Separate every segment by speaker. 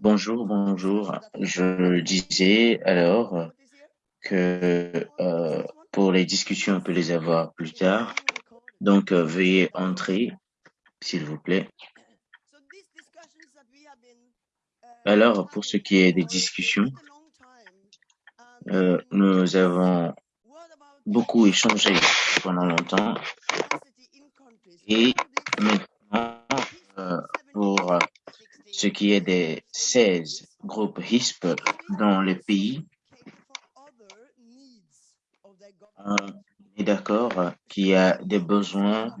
Speaker 1: Bonjour, bonjour. Je disais alors que euh, pour les discussions, on peut les avoir plus tard. Donc, euh, veuillez entrer, s'il vous plaît. Alors, pour ce qui est des discussions, euh, nous avons beaucoup échangé pendant longtemps et maintenant, pour ce qui est des 16 groupes HISP dans le pays, on est d'accord qu'il y a des besoins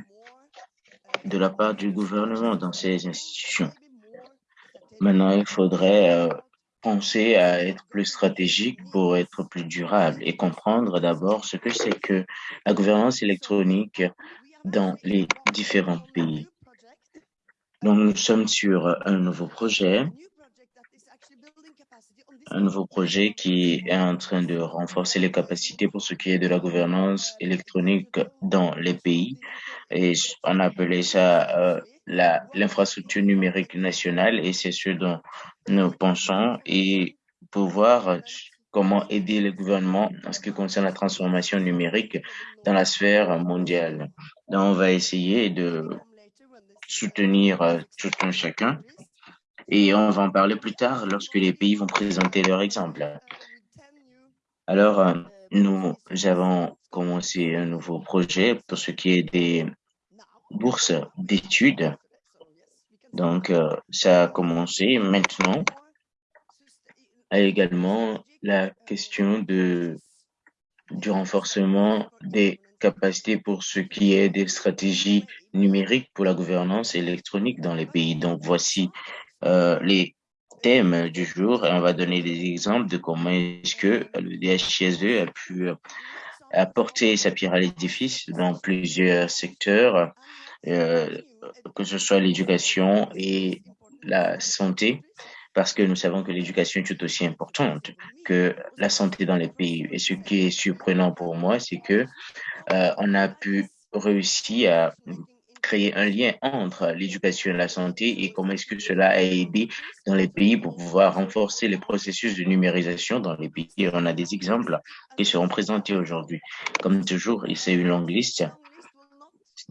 Speaker 1: de la part du gouvernement dans ces institutions. Maintenant, il faudrait euh, penser à être plus stratégique pour être plus durable et comprendre d'abord ce que c'est que la gouvernance électronique dans les différents pays. Donc, nous sommes sur un nouveau projet, un nouveau projet qui est en train de renforcer les capacités pour ce qui est de la gouvernance électronique dans les pays. Et on appelait ça euh, l'infrastructure numérique nationale et c'est ce dont nous pensons et pour voir comment aider le gouvernement en ce qui concerne la transformation numérique dans la sphère mondiale. Donc, on va essayer de soutenir euh, tout un chacun. Et on va en parler plus tard lorsque les pays vont présenter leur exemple. Alors, euh, nous avons commencé un nouveau projet pour ce qui est des bourses d'études. Donc, euh, ça a commencé maintenant. Également la question de, du renforcement des capacité pour ce qui est des stratégies numériques pour la gouvernance électronique dans les pays. Donc, voici euh, les thèmes du jour et on va donner des exemples de comment est-ce que le DHSE a pu apporter sa pierre à l'édifice dans plusieurs secteurs, euh, que ce soit l'éducation et la santé parce que nous savons que l'éducation est tout aussi importante que la santé dans les pays. Et ce qui est surprenant pour moi, c'est que euh, on a pu réussir à créer un lien entre l'éducation et la santé et comment est-ce que cela a aidé dans les pays pour pouvoir renforcer les processus de numérisation dans les pays. on a des exemples qui seront présentés aujourd'hui. Comme toujours, c'est une longue liste.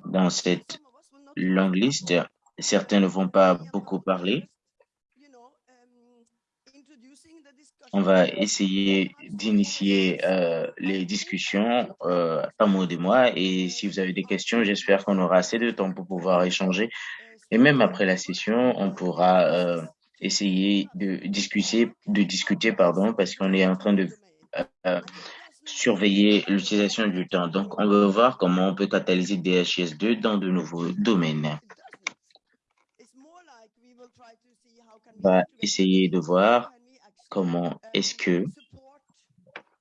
Speaker 1: Dans cette longue liste, certains ne vont pas beaucoup parler, on va essayer d'initier euh, les discussions euh, par mot de moi. Et si vous avez des questions, j'espère qu'on aura assez de temps pour pouvoir échanger. Et même après la session, on pourra euh, essayer de discuter, de discuter, pardon, parce qu'on est en train de euh, surveiller l'utilisation du temps. Donc, on va voir comment on peut catalyser DHS2 dans de nouveaux domaines. On va essayer de voir comment est-ce que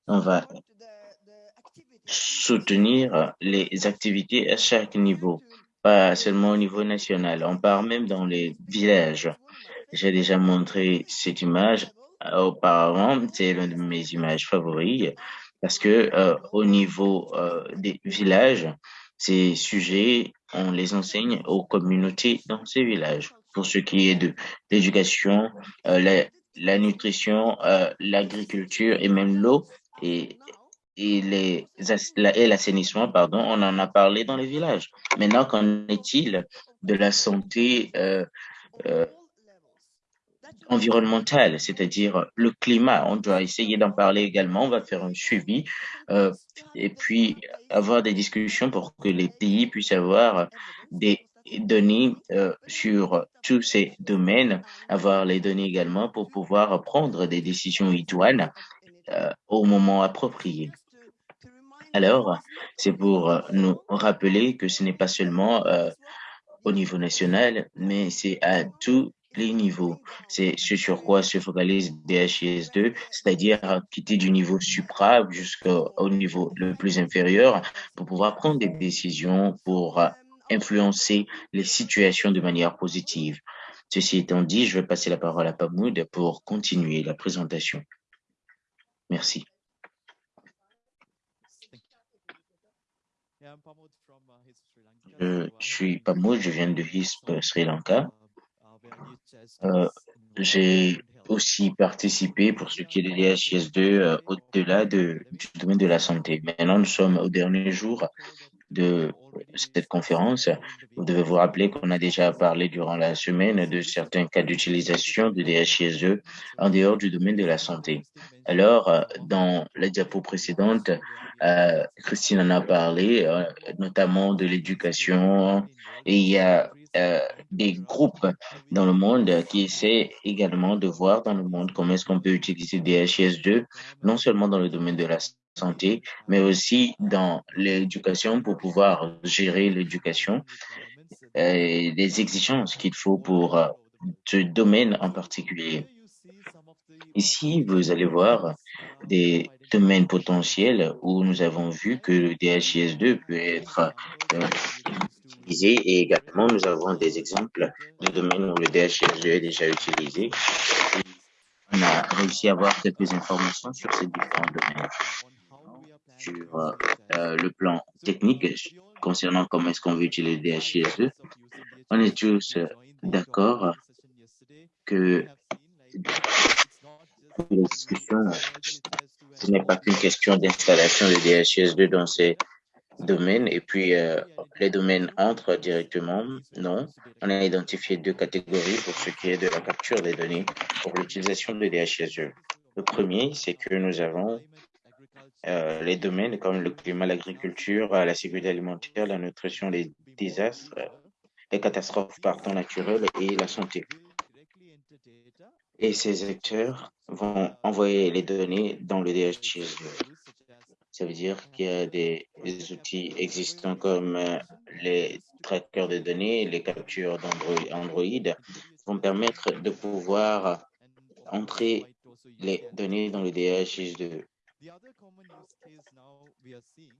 Speaker 1: on va soutenir les activités à chaque niveau, pas seulement au niveau national. On part même dans les villages. J'ai déjà montré cette image auparavant, c'est l'une de mes images favorites parce que euh, au niveau euh, des villages, ces sujets, on les enseigne aux communautés dans ces villages. Pour ce qui est de l'éducation, euh, la nutrition, euh, l'agriculture et même l'eau et, et les et l'assainissement, pardon, on en a parlé dans les villages. Maintenant, qu'en est-il de la santé euh, euh, environnementale, c'est-à-dire le climat? On doit essayer d'en parler également. On va faire un suivi et puis avoir des discussions pour que les pays puissent avoir des données euh, sur tous ces domaines, avoir les données également pour pouvoir prendre des décisions idoines euh, au moment approprié. Alors, c'est pour euh, nous rappeler que ce n'est pas seulement au niveau national, mais c'est à tous les niveaux. C'est ce sur quoi se focalise DHIS2, c'est-à-dire quitter du niveau supra jusqu'au niveau le plus inférieur pour pouvoir prendre des décisions pour influencer les situations de manière positive. Ceci étant dit, je vais passer la parole à Pamoud pour continuer la présentation. Merci. Je suis Pamoud, je viens de HISP Sri Lanka. Euh, J'ai aussi participer pour ce qui est de DHIS2 au-delà de, du domaine de la santé. Maintenant, nous sommes au dernier jour de cette conférence. Vous devez vous rappeler qu'on a déjà parlé durant la semaine de certains cas d'utilisation de DHIS2 en dehors du domaine de la santé. Alors, dans la diapo précédente, euh, Christine en a parlé, euh, notamment de l'éducation, et il y a euh, des groupes dans le monde qui essaient également de voir dans le monde comment est-ce qu'on peut utiliser DHIS2, non seulement dans le domaine de la santé, mais aussi dans l'éducation pour pouvoir gérer l'éducation et les exigences qu'il faut pour euh, ce domaine en particulier. Ici, vous allez voir des domaines potentiels où nous avons vu que le DHIS2 peut être euh, utilisé et également nous avons des exemples de domaines où le DHIS2 est déjà utilisé. On a réussi à avoir quelques informations sur ces différents domaines sur euh, le plan technique concernant comment est-ce qu'on veut utiliser le DHIS2. On est tous d'accord que les discussions, ce n'est pas qu'une question d'installation de DHIS2 dans ces domaines et puis euh, les domaines entrent directement. Non, on a identifié deux catégories pour ce qui est de la capture des données pour l'utilisation de DHIS2. Le premier, c'est que nous avons euh, les domaines comme le climat, l'agriculture, la sécurité alimentaire, la nutrition, les désastres, les catastrophes par temps naturel et la santé. Et ces acteurs vont envoyer les données dans le DHIS2. Ça veut dire qu'il y a des, outils existants comme euh, les trackers de données, les captures d'Android Android vont permettre de pouvoir entrer les données dans le DHIS2.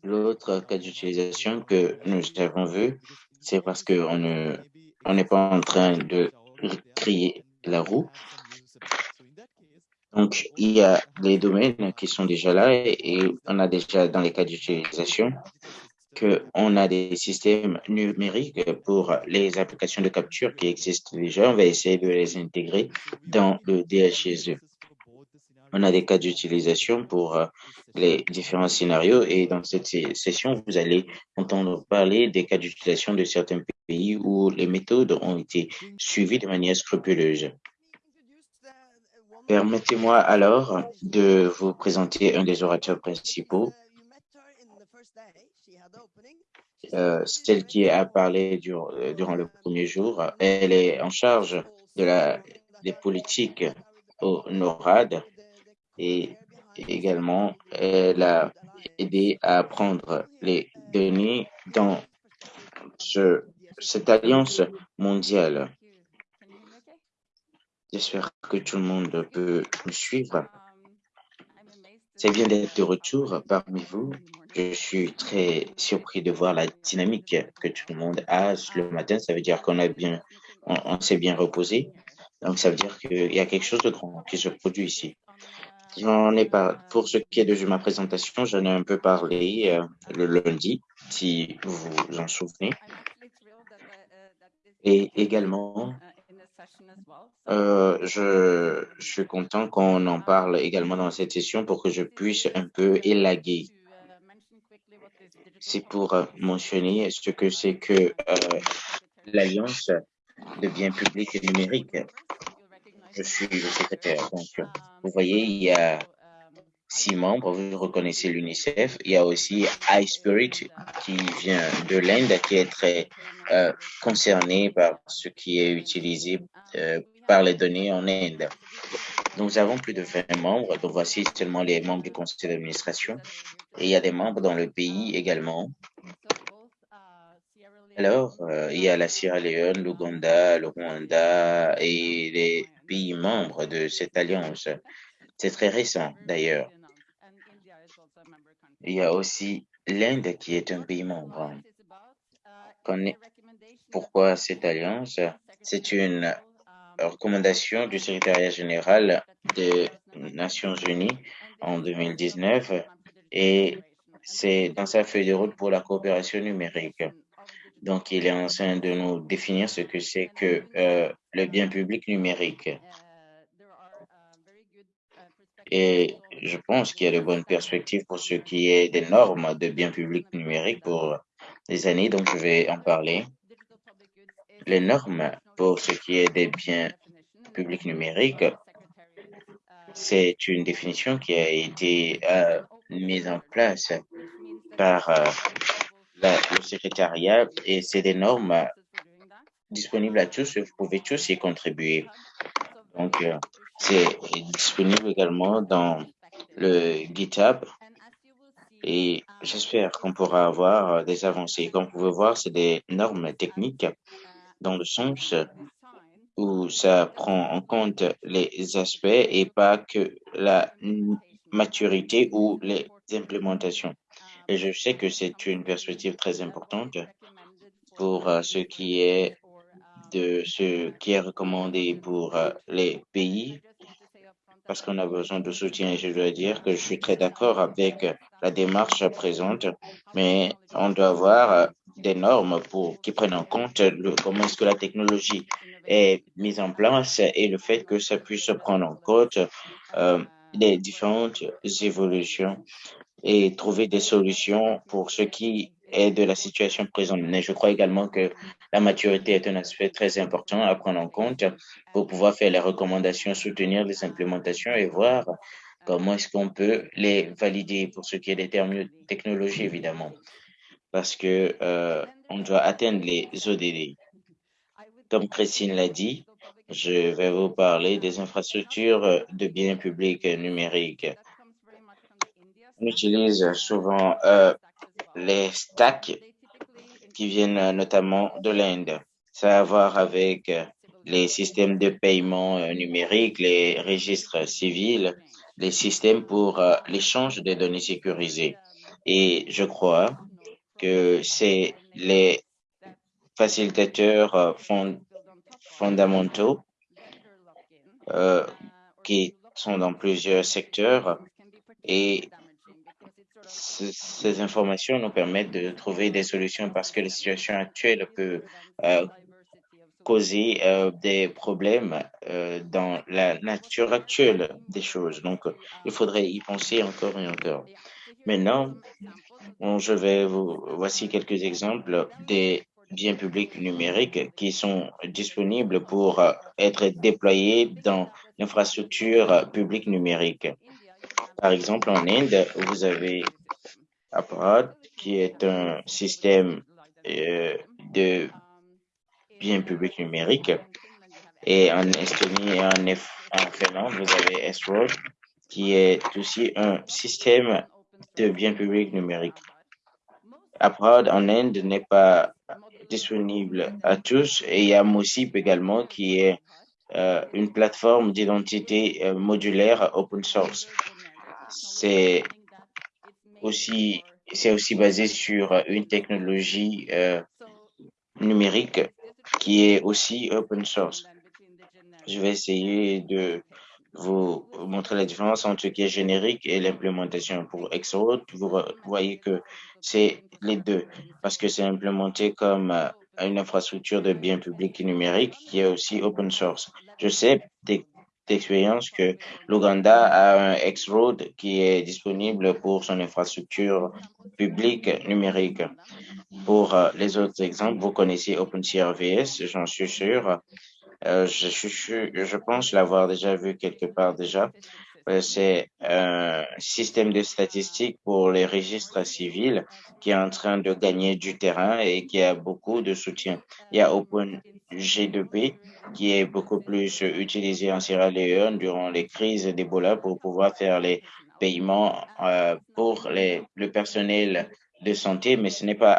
Speaker 1: L'autre cas d'utilisation que nous avons vu, c'est parce qu'on ne, on n'est pas en train de créer la roue. Donc, il y a des domaines qui sont déjà là et, on a déjà dans les cas d'utilisation qu'on a des systèmes numériques pour les applications de capture qui existent déjà. On va essayer de les intégrer dans le DHIS2. On a des cas d'utilisation pour euh, les différents scénarios et dans cette session, vous allez entendre parler des cas d'utilisation de certains pays où les méthodes ont été suivies de manière scrupuleuse. Permettez-moi alors de vous présenter un des orateurs principaux, euh, celle qui a parlé durant le premier jour. Elle est en charge des politiques au NORAD et également elle a aidé à prendre les données dans ce, cette alliance mondiale. J'espère que tout le monde peut me suivre. C'est bien d'être de retour parmi vous. Je suis très surpris de voir la dynamique que tout le monde a le matin. Ça veut dire qu'on a bien, on s'est bien reposé. Donc, ça veut dire qu'il y a quelque chose de grand qui se produit ici. J'en ai. Pour ce qui est de ma présentation, j'en ai un peu parlé euh, le lundi, si vous vous en souvenez. Et également, euh, je, suis content qu'on en parle également dans cette session pour que je puisse un peu élaguer. C'est pour euh, mentionner ce que c'est que l'Alliance de biens publics et numériques je suis le secrétaire. Donc, vous voyez, il y a six membres. Vous reconnaissez l'UNICEF. Il y a aussi iSpirit qui vient de l'Inde, qui est très euh, concerné par ce qui est utilisé euh, par les données en Inde. Nous avons plus de 20 membres. Donc, voici seulement les membres du conseil d'administration. Et il y a des membres dans le pays également. Alors, euh, il y a la Sierra Leone, l'Ouganda, le Rwanda et les pays membres de cette alliance. C'est très récent d'ailleurs. Il y a aussi l'Inde qui est un pays membre. Pourquoi cette alliance? C'est une recommandation du secrétariat général des Nations Unies en 2019 et c'est dans sa feuille de route pour la coopération numérique. Donc, il est en train de nous définir ce que c'est que euh, le bien public numérique. Et je pense qu'il y a de bonnes perspectives pour ce qui est des normes de biens publics numériques pour les années, donc je vais en parler. Les normes pour ce qui est des biens publics numériques, c'est une définition qui a été euh, mise en place par euh, le secrétariat et c'est des normes disponibles à tous, vous pouvez tous y contribuer. Donc, euh, c'est disponible également dans le GitHub et j'espère qu'on pourra avoir des avancées. Comme vous pouvez voir, c'est des normes techniques dans le sens où ça prend en compte les aspects et pas que la maturité ou les implémentations. Et je sais que c'est une perspective très importante pour euh, ce qui est de ce qui est recommandé pour euh, les pays parce qu'on a besoin de soutien. Et je dois dire que je suis très d'accord avec la démarche présente, mais on doit avoir euh, des normes pour qui prennent en compte comment est-ce que la technologie est mise en place et le fait que ça puisse prendre en compte euh, les différentes évolutions et trouver des solutions pour ce qui est de la situation présente. Mais je crois également que la maturité est un aspect très important à prendre en compte pour pouvoir faire les recommandations, soutenir les implémentations et voir comment est-ce qu'on peut les valider pour ce qui est des termes technologies, évidemment. Parce que euh, on doit atteindre les ODD. Comme Christine l'a dit, je vais vous parler des infrastructures de biens publics numériques. On utilise souvent euh, les stacks qui viennent notamment de l'Inde. Ça a à voir avec les systèmes de paiement euh, numériques, les registres civils, les systèmes pour euh, l'échange des données sécurisées. Et je crois que c'est les facilitateurs euh, fondamentaux qui sont dans plusieurs secteurs et ces informations nous permettent de trouver des solutions parce que la situation actuelle peut euh, causer euh, des problèmes euh, dans la nature actuelle des choses. Donc, il faudrait y penser encore et encore. Maintenant, je vais vous, voici quelques exemples des biens publics numériques qui sont disponibles pour être déployés dans l'infrastructure publique numérique. Par exemple, en Inde, vous avez Apparat, qui est un système euh, de biens publics numériques. Et en Estonie et en, Finlande, vous avez S-Road, qui est aussi un système de biens publics numériques. Approd en Inde n'est pas disponible à tous et il y a Mosip également qui est euh, une plateforme d'identité euh, modulaire open source. C'est aussi, c'est aussi basé sur une technologie euh, numérique qui est aussi open source. Je vais essayer de vous montrer la différence entre ce qui est générique et l'implémentation. Pour Xroad, vous voyez que c'est les deux parce que c'est implémenté comme euh, une infrastructure de biens publics numériques qui est aussi open source. Je sais d'expérience que l'Ouganda a un X-Road qui est disponible pour son infrastructure publique numérique. Pour euh, les autres exemples, vous connaissez OpenCRVS, j'en suis sûr. Euh, je, je, je pense l'avoir déjà vu quelque part déjà. Euh, c'est un système de statistiques pour les registres civils qui est en train de gagner du terrain et qui a beaucoup de soutien. Il y a OpenG2P qui est beaucoup plus utilisé en Sierra Leone durant les crises d'Ebola pour pouvoir faire les paiements euh, pour les, le personnel de santé, mais ce n'est pas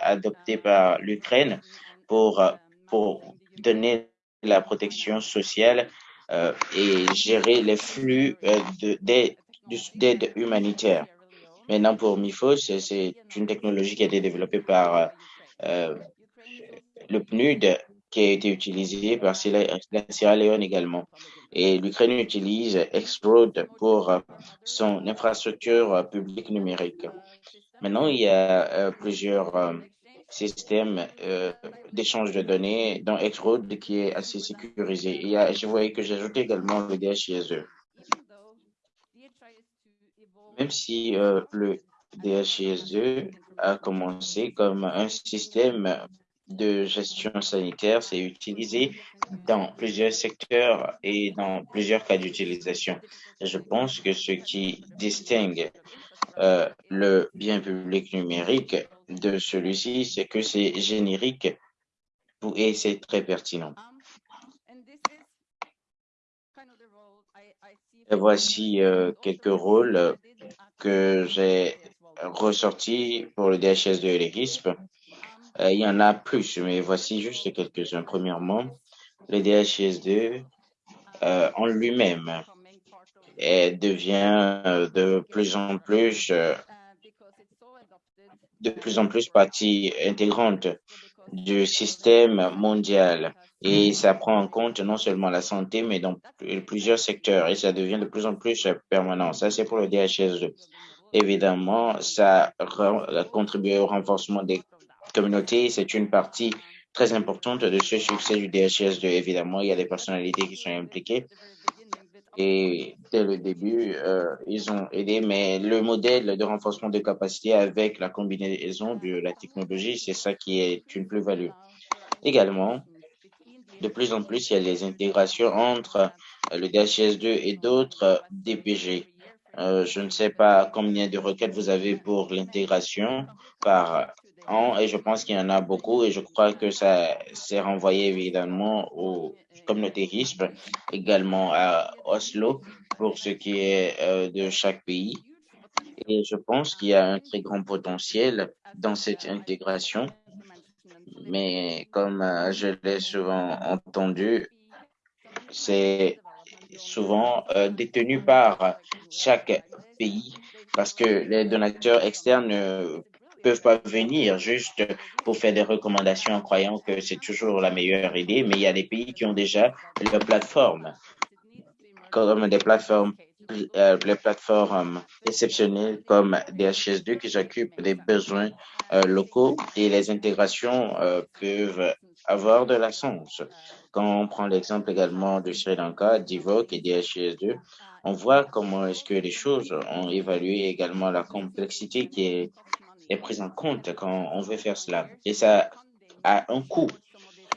Speaker 1: adopté par l'Ukraine pour, pour donner la protection sociale euh, et gérer les flux euh, d'aide humanitaire. Maintenant, pour MIFOS, c'est une technologie qui a été développée par euh, le PNUD qui a été utilisée par la Sierra Leone également. Et l'Ukraine utilise Xroad pour son infrastructure publique numérique. Maintenant, il y a plusieurs système euh, d'échange de données dans Xroad qui est assez sécurisé. Et je voyais que ajouté également le DHISE. Même si euh, le DHIS2 a commencé comme un système de gestion sanitaire, c'est utilisé dans plusieurs secteurs et dans plusieurs cas d'utilisation. Je pense que ce qui distingue euh, le bien public numérique de celui-ci, c'est que c'est générique et c'est très pertinent. Voici euh, quelques rôles que j'ai ressortis pour le DHS2 et les RISP. Euh, il y en a plus, mais voici juste quelques-uns. Premièrement, le DHS2 euh, en lui-même devient de plus en plus de plus en plus partie intégrante du système mondial et ça prend en compte non seulement la santé mais dans plusieurs secteurs et ça devient de plus en plus permanent. Ça c'est pour le DHS2. Évidemment, ça a contribué au renforcement des communauté, c'est une partie très importante de ce succès du DHS2. Évidemment, il y a des personnalités qui sont impliquées. Et dès le début, euh, ils ont aidé, mais le modèle de renforcement de capacité avec la combinaison de la technologie, c'est ça qui est une plus-value. Également, de plus en plus, il y a les intégrations entre le DHS2 et d'autres DPG. Euh, je ne sais pas combien de requêtes vous avez pour l'intégration par et je pense qu'il y en a beaucoup et je crois que ça s'est renvoyé évidemment au communautarisme, également à Oslo pour ce qui est euh, de chaque pays. Et je pense qu'il y a un très grand potentiel dans cette intégration. Mais comme euh, je l'ai souvent entendu, c'est souvent euh, détenu par chaque pays parce que les donateurs externes peuvent pas venir juste pour faire des recommandations en croyant que c'est toujours la meilleure idée, mais il y a des pays qui ont déjà leurs plateformes, comme des plateformes, euh, les plateformes exceptionnelles comme DHS2 qui s'occupent des besoins euh, locaux et les intégrations euh, peuvent avoir de la sens. Quand on prend l'exemple également de Sri Lanka, d'Ivoque et DHS2, on voit comment est-ce que les choses ont évalué également la complexité qui est est prise en compte quand on veut faire cela. Et ça a un coût.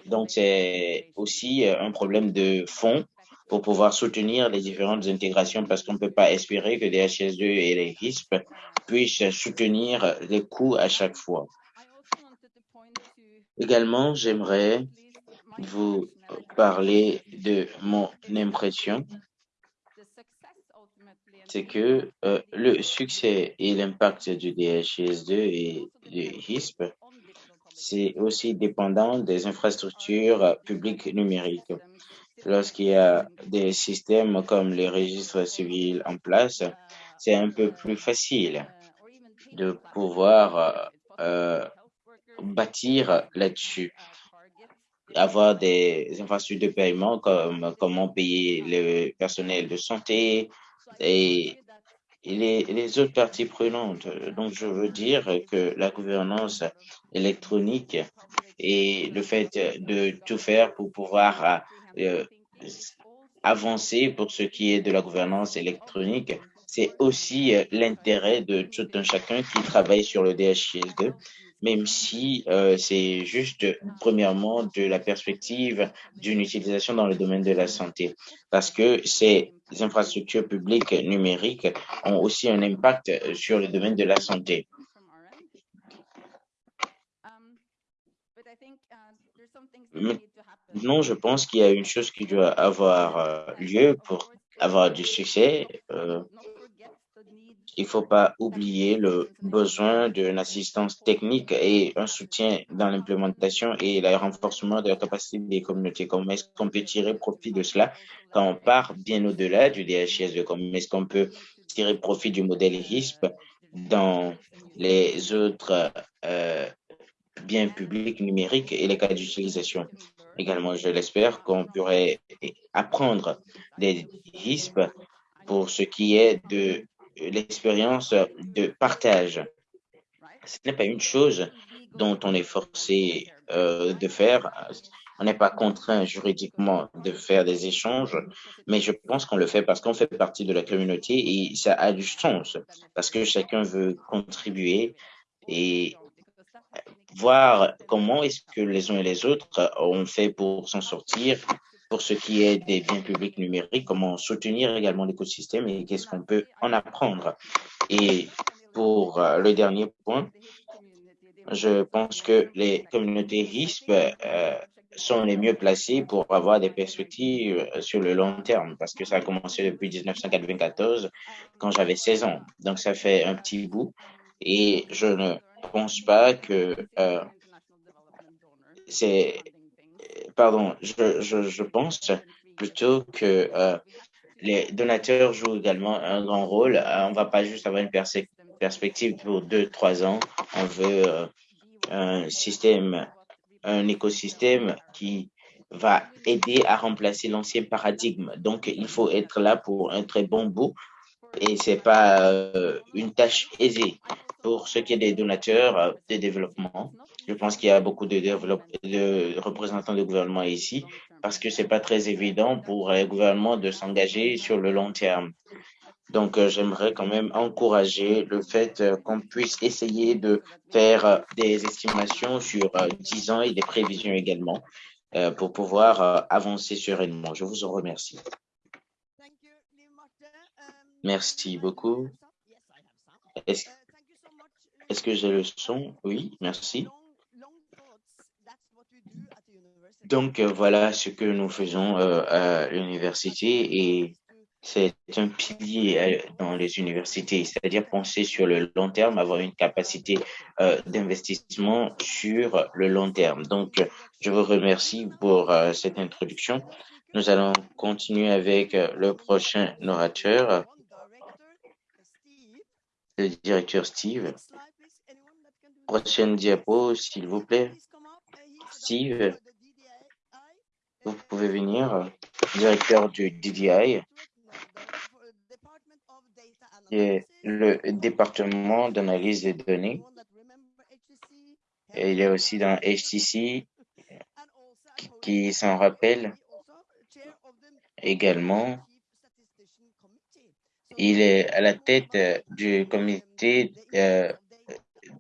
Speaker 1: Donc, c'est aussi euh, un problème de fond pour pouvoir soutenir les différentes intégrations parce qu'on ne peut pas espérer que les HS2 et les RISP puissent soutenir les coûts à chaque fois. Également, j'aimerais vous parler de mon impression c'est que euh, le succès et l'impact du DHS2 et du HISP, c'est aussi dépendant des infrastructures publiques numériques. Lorsqu'il y a des systèmes comme les registres civils en place, c'est un peu plus facile de pouvoir euh, bâtir là-dessus avoir des infrastructures de paiement comme comment payer le personnel de santé, et, les, autres parties prenantes. Donc, je veux dire que la gouvernance électronique et le fait de tout faire pour pouvoir euh, avancer pour ce qui est de la gouvernance électronique, c'est aussi l'intérêt de tout un chacun qui travaille sur le DHIS2 même si euh, c'est juste premièrement de la perspective d'une utilisation dans le domaine de la santé, parce que ces infrastructures publiques numériques ont aussi un impact sur le domaine de la santé. Non, je pense qu'il y a une chose qui doit avoir euh, lieu pour avoir du succès. Euh, il ne faut pas oublier le besoin d'une assistance technique et un soutien dans l'implémentation et le renforcement de la capacité des communautés. Comment est-ce qu'on peut tirer profit de cela? Quand on part bien au-delà du DHS? Comment est-ce qu'on peut tirer profit du modèle RISP dans les autres euh, biens publics numériques et les cas d'utilisation? Également, je l'espère qu'on pourrait apprendre des RISP pour ce qui est de l'expérience de partage. Ce n'est pas une chose dont on est forcé euh, de faire. on n'est pas contraint juridiquement de faire des échanges, mais je pense qu'on le fait parce qu'on fait partie de la communauté et ça a du sens, parce que chacun veut contribuer et voir comment est-ce que les uns et les autres ont fait pour s'en sortir pour ce qui est des biens publics numériques, comment soutenir également l'écosystème et qu'est-ce qu'on peut en apprendre. Et pour euh, le dernier point, je pense que les communautés RISP euh, sont les mieux placées pour avoir des perspectives sur le long terme, parce que ça a commencé depuis 1994, quand j'avais 16 ans. Donc, ça fait un petit bout. Et je ne pense pas que euh, c'est pardon, je, je, pense plutôt que euh, les donateurs jouent également un grand rôle. Euh, on va pas juste avoir une perspective pour deux, trois ans. On veut euh, un système, un écosystème qui va aider à remplacer l'ancien paradigme. Donc, il faut être là pour un très bon bout et c'est pas une tâche aisée pour ce qui est des donateurs de développement. Je pense qu'il y a beaucoup de, représentants de gouvernement ici parce que c'est pas très évident pour les gouvernements de s'engager sur le long terme. Donc, euh, j'aimerais quand même encourager le fait qu'on puisse essayer de faire des estimations sur 10 ans et des prévisions également pour pouvoir avancer sereinement. Je vous en remercie. Merci beaucoup. Est-ce est que j'ai le son? Oui, merci. Donc, euh, voilà ce que nous faisons euh, à l'université et c'est un pilier euh, dans les universités, c'est-à-dire penser sur le long terme, avoir une capacité d'investissement sur le long terme. Donc, je vous remercie pour cette introduction. Nous allons continuer avec le prochain orateur le directeur Steve. Prochaine diapo, s'il vous plaît. Steve, vous pouvez venir. Directeur du DDI, et le département d'analyse des données. Et il est aussi dans HTC, qui s'en rappelle également il est à la tête euh, du comité euh,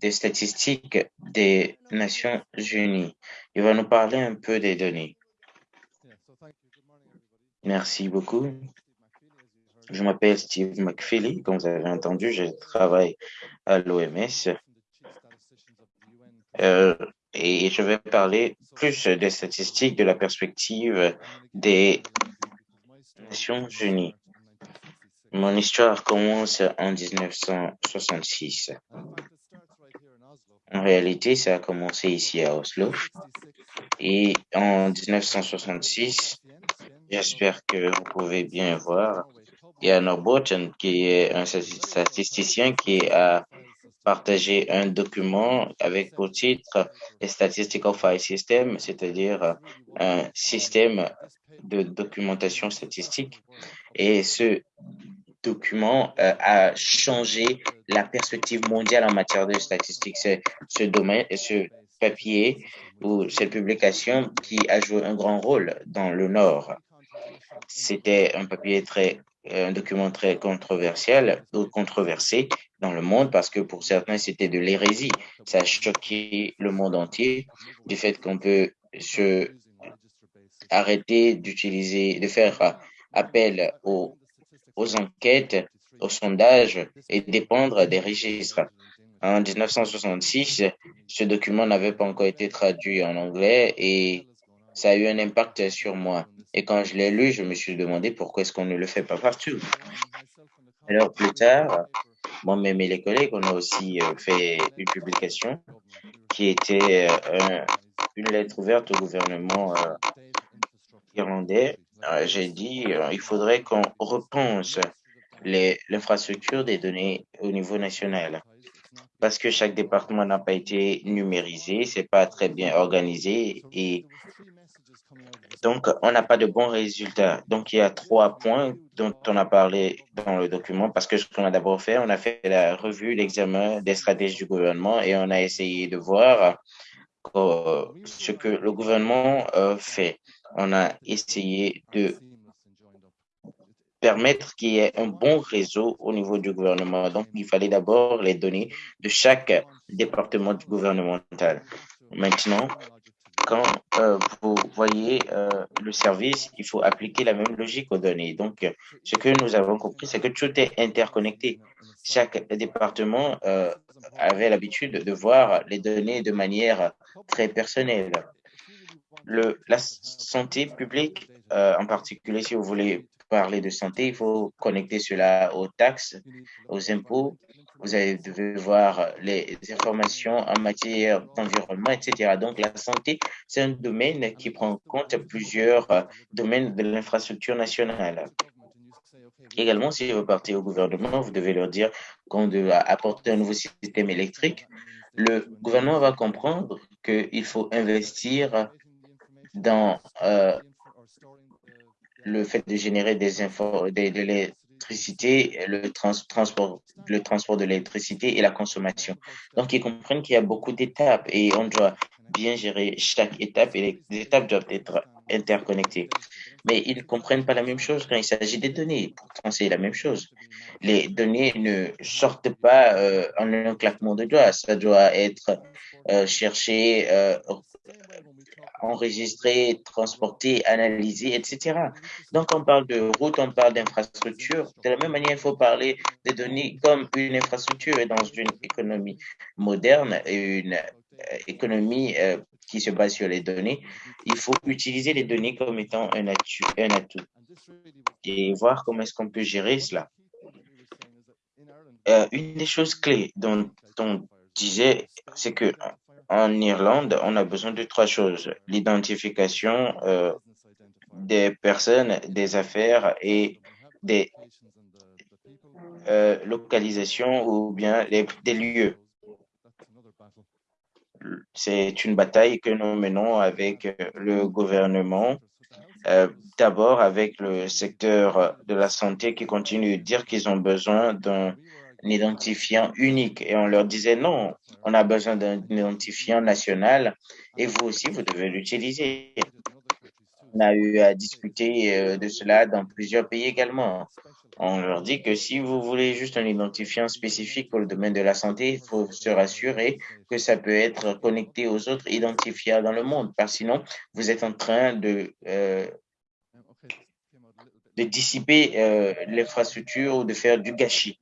Speaker 1: des statistiques des Nations Unies. Il va nous parler un peu des données. Merci beaucoup. Je m'appelle Steve McFeely. Comme vous avez entendu, je travaille à l'OMS. Euh, et je vais parler plus des statistiques de la perspective des Nations Unies. Mon histoire commence en 1966. En réalité, ça a commencé ici à Oslo. Et en 1966, j'espère que vous pouvez bien voir, il y a Norbotten qui est un statisticien qui a partagé un document avec pour titre Statistical File System, c'est-à-dire un système de documentation statistique. Et ce document euh, a changé la perspective mondiale en matière de statistiques. Ce domaine, ce papier ou cette publication qui a joué un grand rôle dans le Nord. C'était un papier très, euh, un document très controversiel controversé dans le monde parce que pour certains c'était de l'hérésie. Ça a choqué le monde entier du fait qu'on peut se arrêter d'utiliser, de faire appel aux aux enquêtes, aux sondages et dépendre des registres. En 1966, ce document n'avait pas encore été traduit en anglais et ça a eu un impact sur moi. Et quand je l'ai lu, je me suis demandé pourquoi est-ce qu'on ne le fait pas partout. Alors plus tard, moi-même et les collègues, on a aussi euh, fait une publication qui était euh, une lettre ouverte au gouvernement euh, irlandais j'ai dit il faudrait qu'on repense l'infrastructure des données au niveau national parce que chaque département n'a pas été numérisé, c'est pas très bien organisé et donc on n'a pas de bons résultats. Donc il y a trois points dont on a parlé dans le document parce que ce qu'on a d'abord fait, on a fait la revue, l'examen des stratégies du gouvernement et on a essayé de voir ce que le gouvernement fait. On a essayé de permettre qu'il y ait un bon réseau au niveau du gouvernement. Donc, il fallait d'abord les données de chaque département gouvernemental. Maintenant, quand euh, vous voyez euh, le service, il faut appliquer la même logique aux données. Donc, ce que nous avons compris, c'est que tout est interconnecté. Chaque département euh, avait l'habitude de voir les données de manière très personnelle. Le, la santé publique, en particulier, si vous voulez parler de santé, il faut connecter cela aux taxes, aux impôts. Vous devez voir les informations en matière d'environnement, etc. Donc, la santé, c'est un domaine qui prend en compte plusieurs euh, domaines de l'infrastructure nationale. Également, si vous partez au gouvernement, vous devez leur dire qu'on doit apporter un nouveau système électrique. Le gouvernement va comprendre qu'il faut investir dans euh, le fait de générer des infos, de, l'électricité, le transport, le transport de l'électricité et la consommation. Donc, ils comprennent qu'il y a beaucoup d'étapes et on doit bien gérer chaque étape et les étapes doivent être interconnectées. Mais ils ne comprennent pas la même chose quand il s'agit des données. Pourtant, c'est la même chose. Les données ne sortent pas euh, en un claquement de doigts. Ça doit être euh, cherché, euh, enregistrer, transporter, analyser, etc. Donc, on parle de route, on parle d'infrastructure. De la même manière, il faut parler des données comme une infrastructure et dans une économie moderne et une euh, économie euh, qui se base sur les données, il faut utiliser les données comme étant un atout, et voir comment est-ce qu'on peut gérer cela. Euh, une des choses clés dont on disait, c'est que en Irlande, on a besoin de trois choses. L'identification euh, des personnes, des affaires et des euh, localisations ou bien des lieux. C'est une bataille que nous menons avec le gouvernement. Euh, d'abord avec le secteur de la santé qui continue de dire qu'ils ont besoin d'un identifiant unique. Et on leur disait non, on a besoin d'un identifiant national et vous aussi, vous devez l'utiliser. On a eu à discuter euh, de cela dans plusieurs pays également. On leur dit que si vous voulez juste un identifiant spécifique pour le domaine de la santé, il faut se rassurer que ça peut être connecté aux autres identifiants dans le monde, parce sinon, vous êtes en train de, euh, dissiper euh, l'infrastructure ou de faire du gâchis.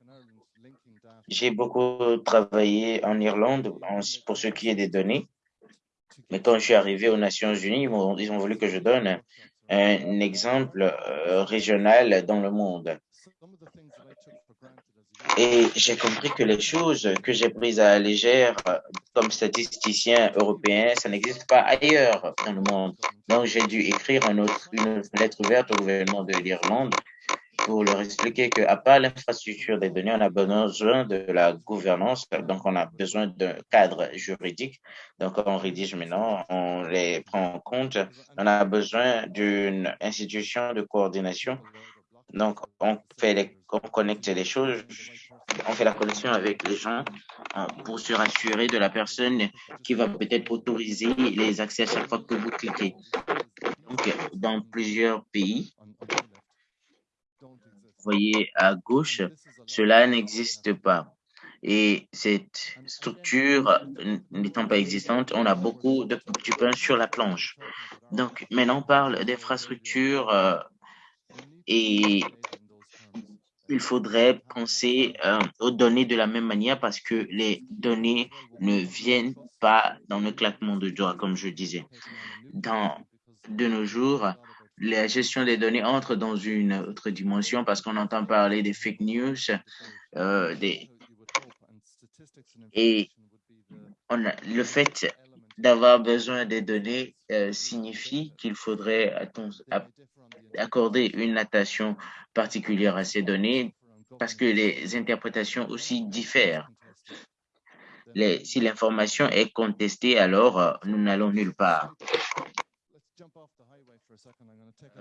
Speaker 1: J'ai beaucoup travaillé en Irlande pour ce qui est des données. Mais quand je suis arrivé aux Nations Unies, ils ont voulu que je donne un exemple euh, régional dans le monde. Et j'ai compris que les choses que j'ai prises à la légère comme statisticien européen, ça n'existe pas ailleurs dans le monde. Donc, j'ai dû écrire une lettre ouverte au gouvernement de l'Irlande pour leur expliquer qu'à part l'infrastructure des données, on a besoin de la gouvernance, donc on a besoin d'un cadre juridique. Donc on rédige maintenant, on les prend en compte. On a besoin d'une institution de coordination. Donc on fait les, on connecte les choses, on fait la connexion avec les gens euh, pour se rassurer de la personne qui va peut-être autoriser les accès à chaque fois que vous cliquez. Donc, dans plusieurs pays, voyez à gauche, cela n'existe pas. Et cette structure n'étant pas existante, on a beaucoup de petits pain sur la planche. Donc, maintenant, on parle d'infrastructure euh, et il faudrait penser euh, aux données de la même manière parce que les données ne viennent pas dans le claquement de doigts, comme je disais. Dans, de nos jours, la gestion des données entre dans une autre dimension parce qu'on entend parler des fake news, euh, et le fait d'avoir besoin des données euh, signifie qu'il faudrait accorder une attention particulière à ces données parce que les interprétations aussi diffèrent. Si l'information est contestée, alors euh, nous n'allons nulle part.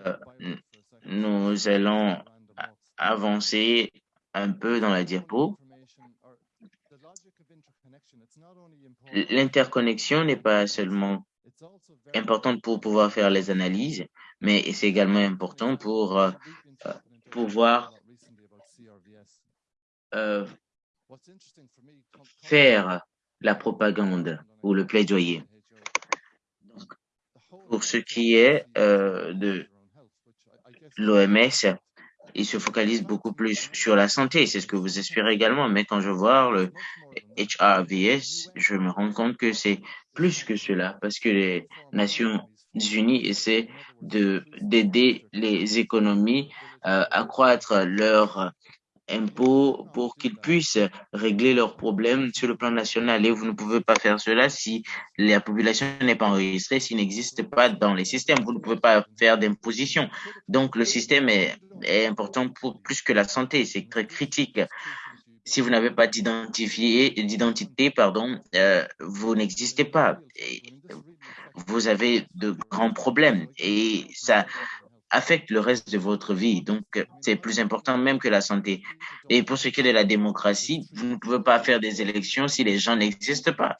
Speaker 1: Euh, nous allons avancer un peu dans la diapo. l'interconnexion n'est pas seulement importante pour pouvoir faire les analyses, mais c'est également important pour euh, euh, pouvoir euh, faire la propagande ou le plaidoyer. Pour ce qui est de l'OMS, il se focalise beaucoup plus sur la santé. C'est ce que vous espérez également. Mais quand je vois le HRVS, je me rends compte que c'est plus que cela parce que les Nations Unies essaient de d'aider les économies euh, à accroître leur impôts pour qu'ils puissent régler leurs problèmes sur le plan national. Et vous ne pouvez pas faire cela si la population n'est pas enregistrée, s'il n'existe pas dans les systèmes. Vous ne pouvez pas faire d'imposition. Donc, le système est, est, important pour plus que la santé. C'est très critique. Si vous n'avez pas d'identité, pardon, euh, vous n'existez pas. Vous avez de grands problèmes et ça affecte le reste de votre vie. Donc, c'est plus important même que la santé. Et pour ce qui est de la démocratie, vous ne pouvez pas faire des élections si les gens n'existent pas.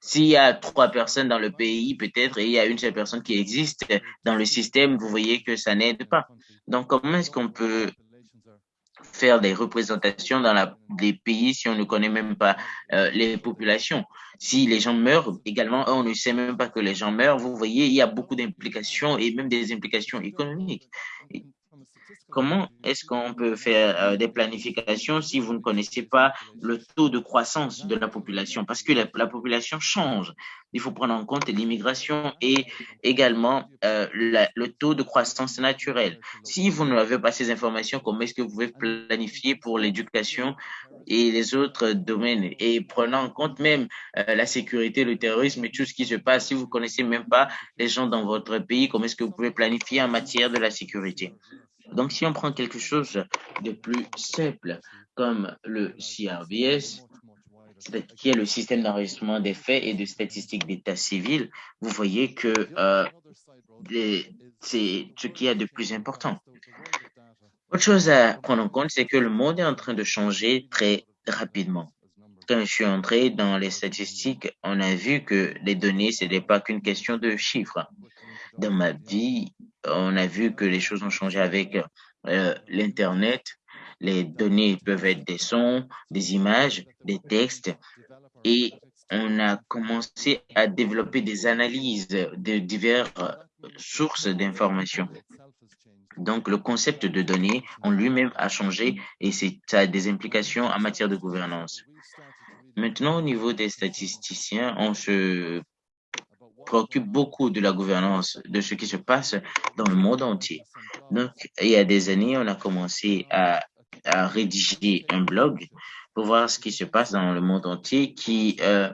Speaker 1: S'il y a trois personnes dans le pays, peut-être, et il y a une seule personne qui existe dans le système, vous voyez que ça n'aide pas. Donc, comment est-ce qu'on peut faire des représentations dans la, des pays si on ne connaît même pas euh, les populations. Si les gens meurent, également, on ne sait même pas que les gens meurent. Vous voyez, il y a beaucoup d'implications et même des implications économiques. Comment est-ce qu'on peut faire euh, des planifications si vous ne connaissez pas le taux de croissance de la population? Parce que la, population change. Il faut prendre en compte l'immigration et également euh, le taux de croissance naturelle. Si vous n'avez pas ces informations, comment est-ce que vous pouvez planifier pour l'éducation et les autres domaines? Et prenant en compte même euh, la sécurité, le terrorisme et tout ce qui se passe, si vous connaissez même pas les gens dans votre pays, comment est-ce que vous pouvez planifier en matière de la sécurité? Donc, si on prend quelque chose de plus simple comme le CRBS, qui est le système d'enregistrement des faits et de statistiques d'état civil, vous voyez que euh, c'est ce qui est de plus important. Autre chose à prendre en compte, c'est que le monde est en train de changer très rapidement. Quand je suis entré dans les statistiques, on a vu que les données, ce n'est pas qu'une question de chiffres. Dans ma vie, on a vu que les choses ont changé avec euh, l'Internet. Les données peuvent être des sons, des images, des textes. Et on a commencé à développer des analyses de diverses sources d'informations. Donc, le concept de données en lui-même a changé et ça a des implications en matière de gouvernance. Maintenant, au niveau des statisticiens, on se préoccupe beaucoup de la gouvernance, de ce qui se passe dans le monde entier. Donc, il y a des années, on a commencé à, rédiger un blog pour voir ce qui se passe dans le monde entier qui euh,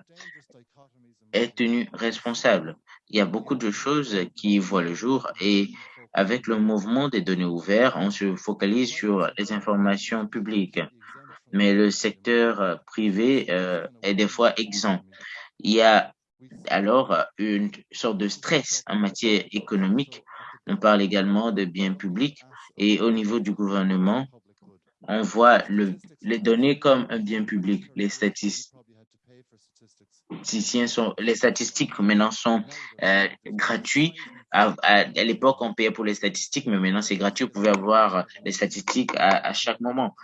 Speaker 1: est tenu responsable. Il y a beaucoup de choses qui voient le jour et avec le mouvement des données ouvertes, on se focalise sur les informations publiques. Mais le secteur privé euh, est des fois exempt. Il y a alors euh, une sorte de stress en matière économique. On parle également de biens publics et au niveau du gouvernement, on voit le, les données comme un bien public. Les statisticiens sont, les statistiques maintenant sont euh, gratuits. À, l'époque, on payait pour les statistiques, mais maintenant c'est gratuit. Vous pouvez avoir les statistiques à chaque moment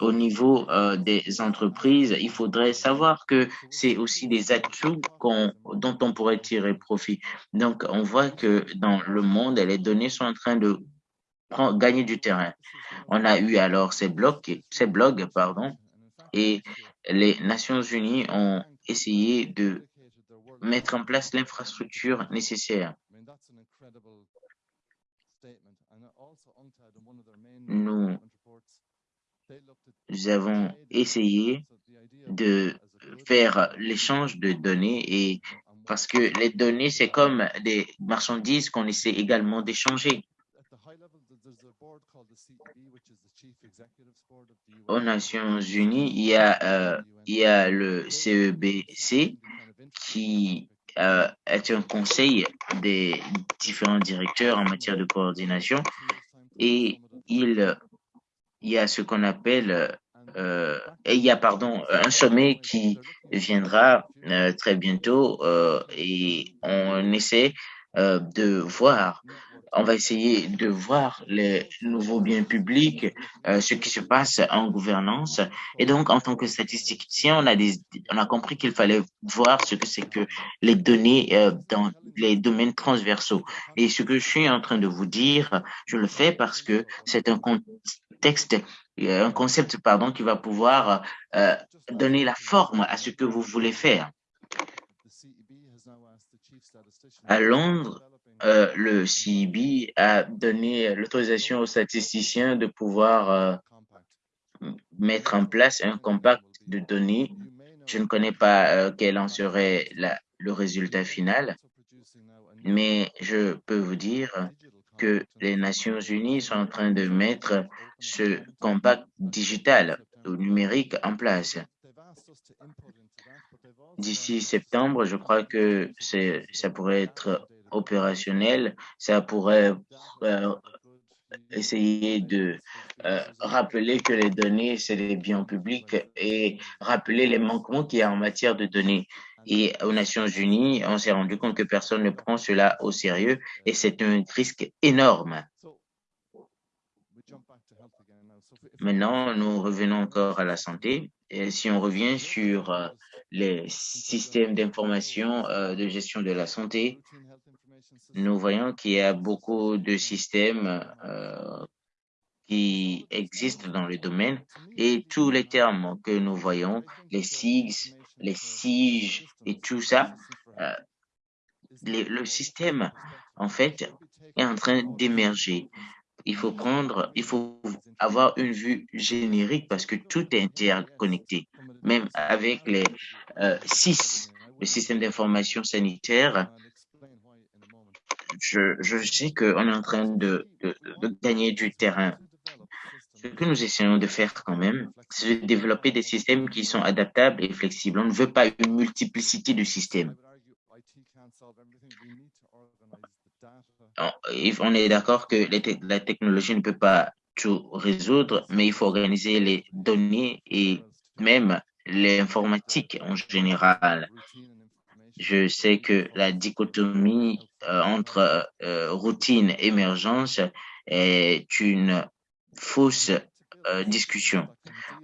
Speaker 1: au niveau euh, des entreprises, il faudrait savoir que c'est aussi des atouts dont on pourrait tirer profit. Donc, on voit que dans le monde, les données sont en train de gagner du terrain. On a eu alors ces blogs, ces blogs, pardon, et les Nations Unies ont essayé de mettre en place l'infrastructure nécessaire. Nous nous avons essayé de faire l'échange de données et parce que les données, c'est comme des marchandises qu'on essaie également d'échanger. Aux Nations Unies, il y a, euh, il y a le CEBC e qui euh, est un conseil des différents directeurs en matière de coordination et il il y a ce qu'on appelle euh, et il y a pardon un sommet qui viendra euh, très bientôt euh, et on essaie de voir on va essayer de voir les nouveaux biens publics, euh, ce qui se passe en gouvernance. Et donc, en tant que statisticien, on a, compris qu'il fallait voir ce que c'est que les données euh, dans les domaines transversaux. Et ce que je suis en train de vous dire, je le fais parce que c'est un contexte, un concept, pardon, qui va pouvoir euh, donner la forme à ce que vous voulez faire. À Londres, euh, le CIB a donné l'autorisation aux statisticiens de pouvoir euh, mettre en place un compact de données. Je ne connais pas euh, quel en serait le résultat final, mais je peux vous dire que les Nations Unies sont en train de mettre ce compact digital ou numérique en place. D'ici septembre, je crois que ça pourrait être opérationnel, ça pourrait euh, essayer de euh, rappeler que les données, c'est des biens publics et rappeler les manquements qu'il y a en matière de données. Et aux Nations Unies, on s'est rendu compte que personne ne prend cela au sérieux et c'est un risque énorme. Maintenant, nous revenons encore à la santé. Si on revient sur euh, les systèmes d'information de gestion de la santé, nous voyons qu'il y a beaucoup de systèmes euh, qui existent dans le domaine et tous les termes que nous voyons, les SIGs, les SIG et tout ça, euh, le système, en fait, est en train d'émerger. Il faut prendre, il faut avoir une vue générique parce que tout est interconnecté. Même avec les euh, six, le système d'information sanitaire, je, je sais qu'on est en train de, gagner du terrain. Ce que nous essayons de faire quand même, c'est de développer des systèmes qui sont adaptables et flexibles. On ne veut pas une multiplicité de systèmes. On est d'accord que la technologie ne peut pas tout résoudre, mais il faut organiser les données et même l'informatique en général. Je sais que la dichotomie euh, entre euh, routine et émergence est une fausse euh, discussion.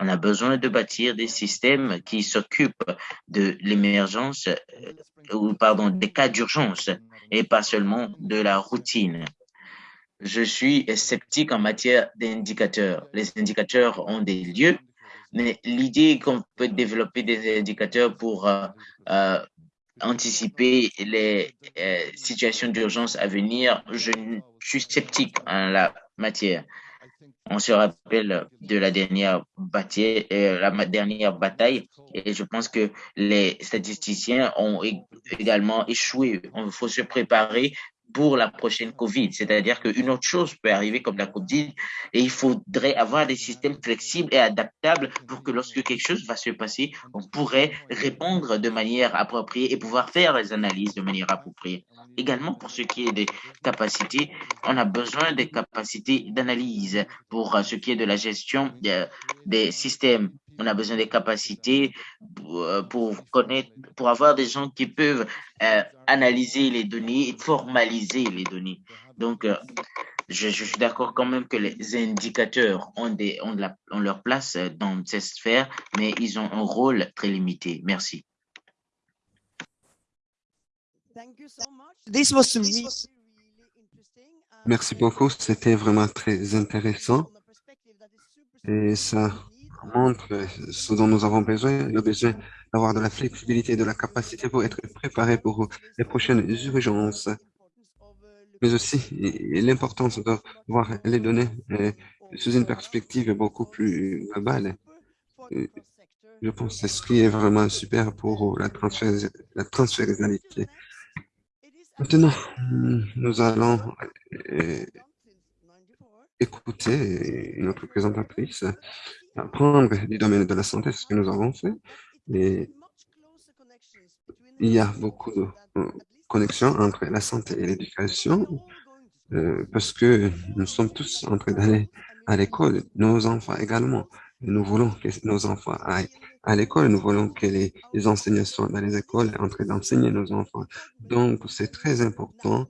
Speaker 1: On a besoin de bâtir des systèmes qui s'occupent de l'émergence, ou pardon, des cas d'urgence et pas seulement de la routine. Je suis sceptique en matière d'indicateurs. Les indicateurs ont des lieux, mais l'idée qu'on peut développer des indicateurs pour anticiper les euh, situations d'urgence à venir, je suis sceptique en la matière. On se rappelle de la dernière bataille, euh, la dernière bataille et je pense que les statisticiens ont également échoué. Il faut se préparer pour la prochaine COVID. C'est-à-dire qu'une autre chose peut arriver comme la COVID et il faudrait avoir des systèmes flexibles et adaptables pour que lorsque quelque chose va se passer, on pourrait répondre de manière appropriée et pouvoir faire les analyses de manière appropriée. Également, pour ce qui est des capacités, on a besoin des capacités d'analyse pour ce qui est de la gestion des systèmes on a besoin des capacités euh, pour connaître, pour avoir des gens qui peuvent euh, analyser les données et formaliser les données. Donc, euh, je, je, suis d'accord quand même que les indicateurs ont, des, ont, de la, ont leur place dans cette sphère, mais ils ont un rôle très limité. Merci.
Speaker 2: Merci beaucoup, c'était vraiment très intéressant. Et ça montre ce dont nous avons besoin, le besoin d'avoir de la flexibilité de la capacité pour être préparé pour les prochaines urgences, mais aussi l'importance de voir les données sous une perspective beaucoup plus globale. Je pense que c'est ce qui est vraiment super pour la, la. Maintenant, nous allons écouter notre présentatrice apprendre du domaine de la santé, ce que nous avons fait. Et il y a beaucoup de euh, connexions entre la santé et l'éducation euh, parce que nous sommes tous en train d'aller à l'école, nos enfants également. Nous voulons que nos enfants aillent à l'école. Nous voulons que les, les enseignants soient dans les écoles en train d'enseigner nos enfants. Donc, c'est très important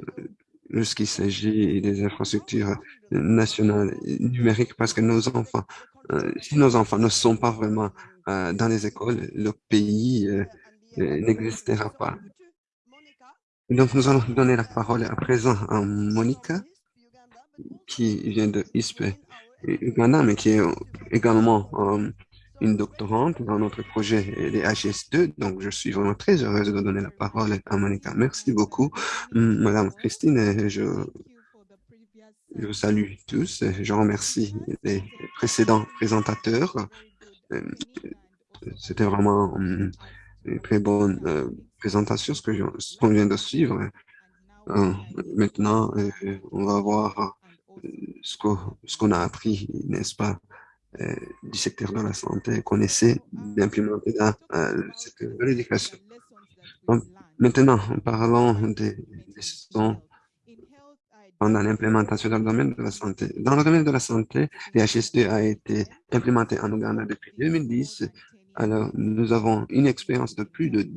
Speaker 2: euh, lorsqu'il s'agit des infrastructures nationales numériques parce que nos enfants, euh, si nos enfants ne sont pas vraiment euh, dans les écoles, le pays euh, n'existera pas. Donc, nous allons donner la parole à présent à Monica, qui vient de ISPE Uganda, mais qui est également une doctorante dans notre projet des HS2. Donc, je suis vraiment très heureuse de donner la parole à Monica. Merci beaucoup, Madame Christine. Je, je salue tous. Je remercie les précédents présentateurs. Euh, C'était vraiment hum, une très bonne euh, présentation, ce qu'on vient de suivre. Euh, maintenant, on va voir ce qu'on a appris, n'est-ce pas, euh, du secteur de la santé, qu'on essaie d'implémenter dans euh, le secteur de l'éducation. Maintenant, parlons des leçons pendant l'implémentation dans le domaine de la santé. Dans le domaine de la santé, l'HS2 a été implémenté en Ouganda depuis 2010. Alors, nous avons une expérience de plus de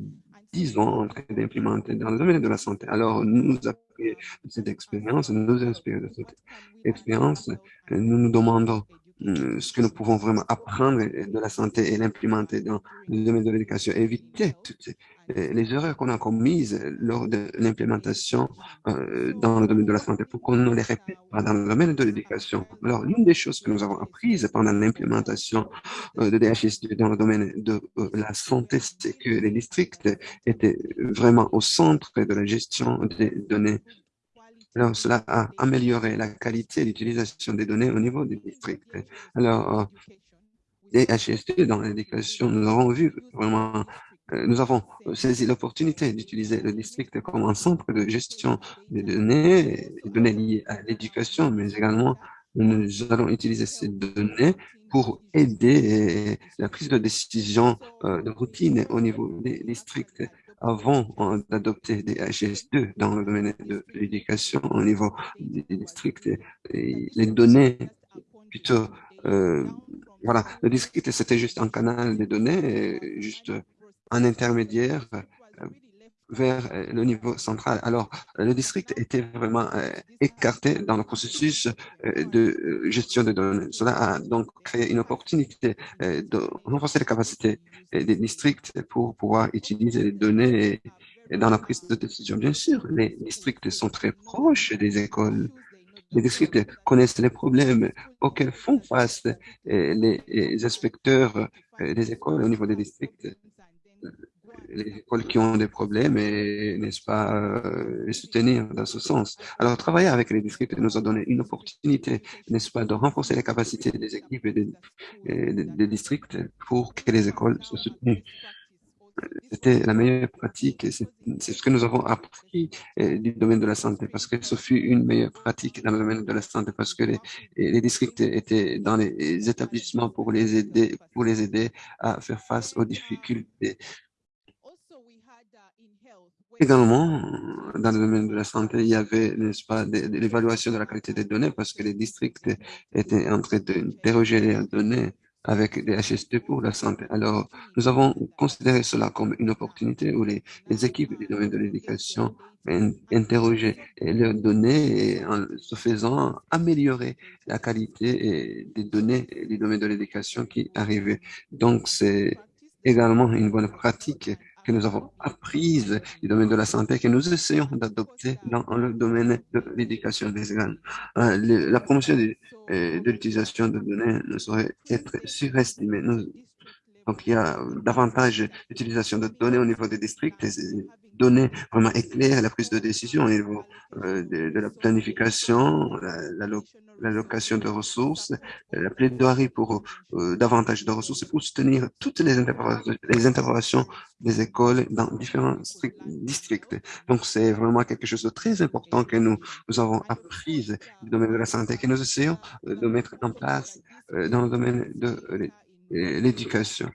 Speaker 2: 10 ans en train d'implémenter dans le domaine de la santé. Alors, nous appuyons de cette expérience, nous nous inspirons de cette expérience. Nous nous demandons ce que nous pouvons vraiment apprendre de la santé et l'implémenter dans le domaine de l'éducation, éviter toutes euh, les erreurs qu'on a commises lors de l'implémentation euh, dans le domaine de la santé pour qu'on ne les répète pas dans le domaine de l'éducation. Alors, l'une des choses que nous avons apprises pendant l'implémentation euh, de DHS2 dans le domaine de euh, la santé, c'est que les districts étaient vraiment au centre de la gestion des données. Alors, cela a amélioré la qualité d'utilisation des données au niveau des districts. Alors, euh, les HST dans l'éducation, nous avons vu vraiment, euh, nous avons saisi l'opportunité d'utiliser le district comme un centre de gestion des données, des données liées à l'éducation, mais également nous allons utiliser ces données pour aider la prise de décision euh, de routine au niveau des districts avant d'adopter des HS2 dans le domaine de l'éducation au niveau des districts. Les données plutôt euh, voilà, le district, c'était juste un canal de données, juste un intermédiaire vers euh, le niveau central. Alors, le district était vraiment euh, écarté dans le processus euh, de euh, gestion des données. Cela a donc créé une opportunité euh, de renforcer les capacités euh, des districts pour pouvoir utiliser les données dans la prise de décision. Bien sûr, les districts sont très proches des écoles. Les districts connaissent les problèmes auxquels font face euh, les, inspecteurs euh, des écoles au niveau des districts, euh, les écoles qui ont des problèmes et, n'est-ce pas, euh, les soutenir dans ce sens. Alors, travailler avec les districts nous a donné une opportunité, n'est-ce pas, de renforcer les capacités des équipes et des, districts pour que les écoles soient soutenues. C'était la meilleure pratique c'est ce que nous avons appris euh, du domaine de la santé parce que ce fut une meilleure pratique dans le domaine de la santé parce que les, les districts étaient dans les établissements pour les aider, pour les aider à faire face aux difficultés. Également, dans le domaine de la santé, il y avait, n'est-ce pas, l'évaluation de la qualité des données parce que les districts étaient en train d'interroger les données avec des HST pour la santé. Alors, nous avons considéré cela comme une opportunité où les, équipes du domaine de l'éducation in- interrogeaient leurs données en se faisant améliorer la qualité des données du domaine de l'éducation qui arrivaient. Donc, c'est également une bonne pratique que nous avons apprise du domaine de la santé que nous essayons d'adopter dans le domaine de l'éducation des jeunes. Euh, la promotion de, euh, de l'utilisation de données ne saurait être surestimée. Donc, il y a davantage d'utilisation de données au niveau des districts, ces données vraiment éclairent la prise de décision au niveau euh, de, la planification, la, la l'allocation de ressources, la plaidoirie pour euh, davantage de ressources et pour soutenir toutes les interventions, les des écoles dans différents stri- districts. Donc, c'est vraiment quelque chose de très important que nous, nous avons appris du domaine de la santé, que nous essayons euh, de mettre en place dans le domaine de l'éducation.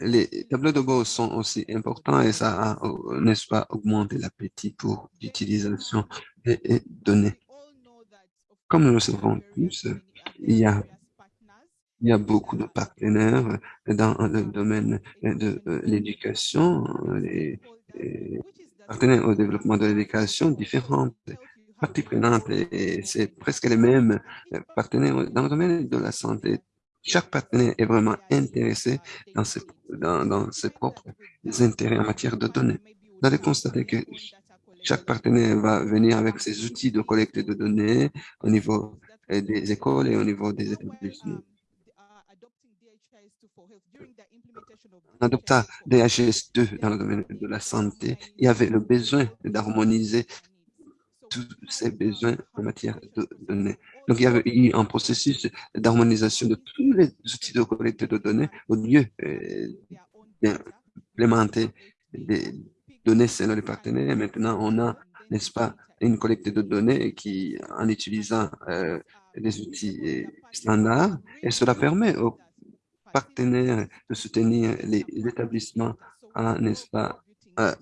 Speaker 2: Les tableaux de bord sont aussi importants et ça a, euh, n'est-ce pas, augmenté l'appétit pour l'utilisation des données. Comme nous le savons tous, il y a, beaucoup de partenaires dans le domaine de euh, l'éducation, les, les partenaires au développement de l'éducation différentes parties prenantes et c'est presque les mêmes partenaires dans le domaine de la santé. Chaque partenaire est vraiment intéressé dans ses, dans, dans ses propres intérêts en matière de données. Vous allez constater que chaque partenaire va venir avec ses outils de collecte de données au niveau euh, des écoles et au niveau des établissements. En adoptant DHS2 dans le domaine de la santé, il y avait le besoin d'harmoniser tous besoins en matière de données. Donc, il y avait eu un processus d'harmonisation de tous les outils de collecte de données au lieu euh, d'implémenter des données selon les partenaires. Et maintenant, on a, n'est-ce pas, une collecte de données qui, en utilisant euh, des outils euh, standards, et cela permet aux partenaires de soutenir les établissements à, n'est-ce pas,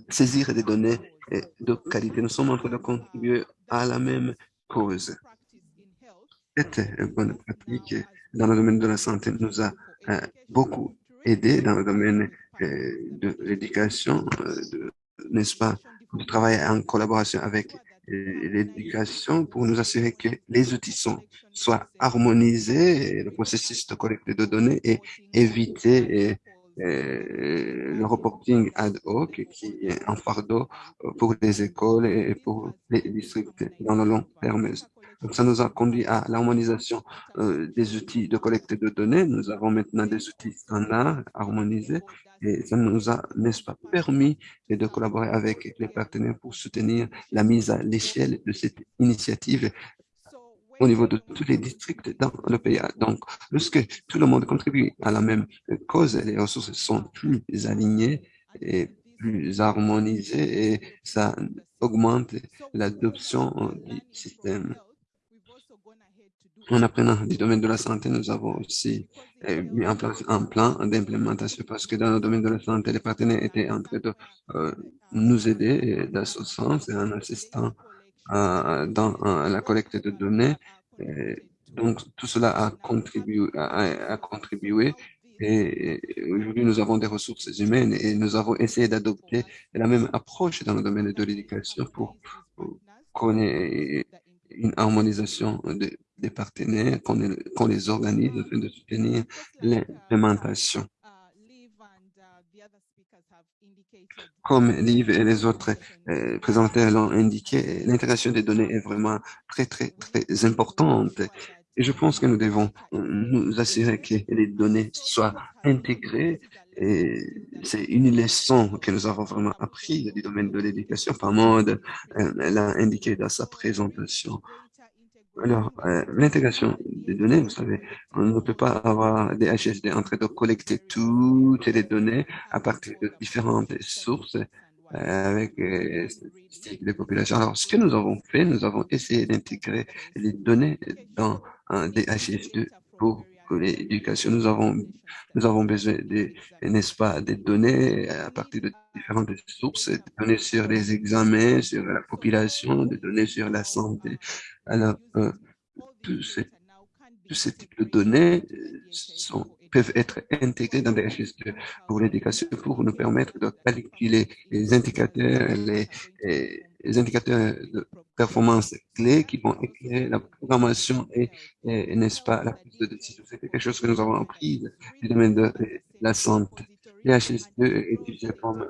Speaker 2: saisir des données de qualité. Nous sommes en train de contribuer à la même cause. Cette bonne pratique dans le domaine de la santé nous a euh, beaucoup aidé dans le domaine euh, de l'éducation, euh, n'est-ce pas, de travailler en collaboration avec l'éducation pour nous assurer que les outils soient harmonisés, le processus de collecte de données et éviter le reporting ad hoc qui est un fardeau pour les écoles et pour les districts dans le long terme. Donc, ça nous a conduit à l'harmonisation euh, des outils de collecte de données. Nous avons maintenant des outils standards harmonisés et ça nous a, n'est-ce pas, permis de collaborer avec les partenaires pour soutenir la mise à l'échelle de cette initiative au niveau de tous les districts dans le pays. Donc, lorsque tout le monde contribue à la même cause, les ressources sont plus alignées et plus harmonisées et ça augmente l'adoption du système. En apprenant du domaine de la santé, nous avons aussi eh, mis en place un plan d'implémentation parce que dans le domaine de la santé, les partenaires étaient en train de euh, nous aider dans ce sens et en assistant dans la collecte de données. donc, tout cela a contribué, a, contribué et aujourd'hui, nous avons des ressources humaines et nous avons essayé d'adopter la même approche dans le domaine de l'éducation pour, qu'on ait une harmonisation des partenaires, qu'on les organise afin de soutenir l'implémentation. Comme Liv et les autres euh, présentateurs l'ont indiqué, l'intégration des données est vraiment très, très, très importante. Et je pense que nous devons nous assurer que les données soient intégrées. Et c'est une leçon que nous avons vraiment appris du domaine de l'éducation. Par mode, euh, l'a indiqué dans sa présentation. Alors, euh, l'intégration des données, vous savez, on ne peut pas avoir des HSD en train de collecter toutes les données à partir de différentes sources euh, avec euh, statistiques de population. Alors, ce que nous avons fait, nous avons essayé d'intégrer les données dans un DHS2 pour l'éducation. Nous avons, nous avons besoin des, n'est-ce pas, des données à partir de différentes sources, des données sur les examens, sur la population, des données sur la santé. Alors, euh, tous, ces, types de données euh, peuvent être intégrés dans des registres pour l'éducation pour nous permettre de calculer les indicateurs, les, les indicateurs de performance clés qui vont éclairer la programmation et, n'est-ce pas, la prise de décision. C'est quelque chose que nous avons appris du domaine de la santé. l'hs2 est utilisé comme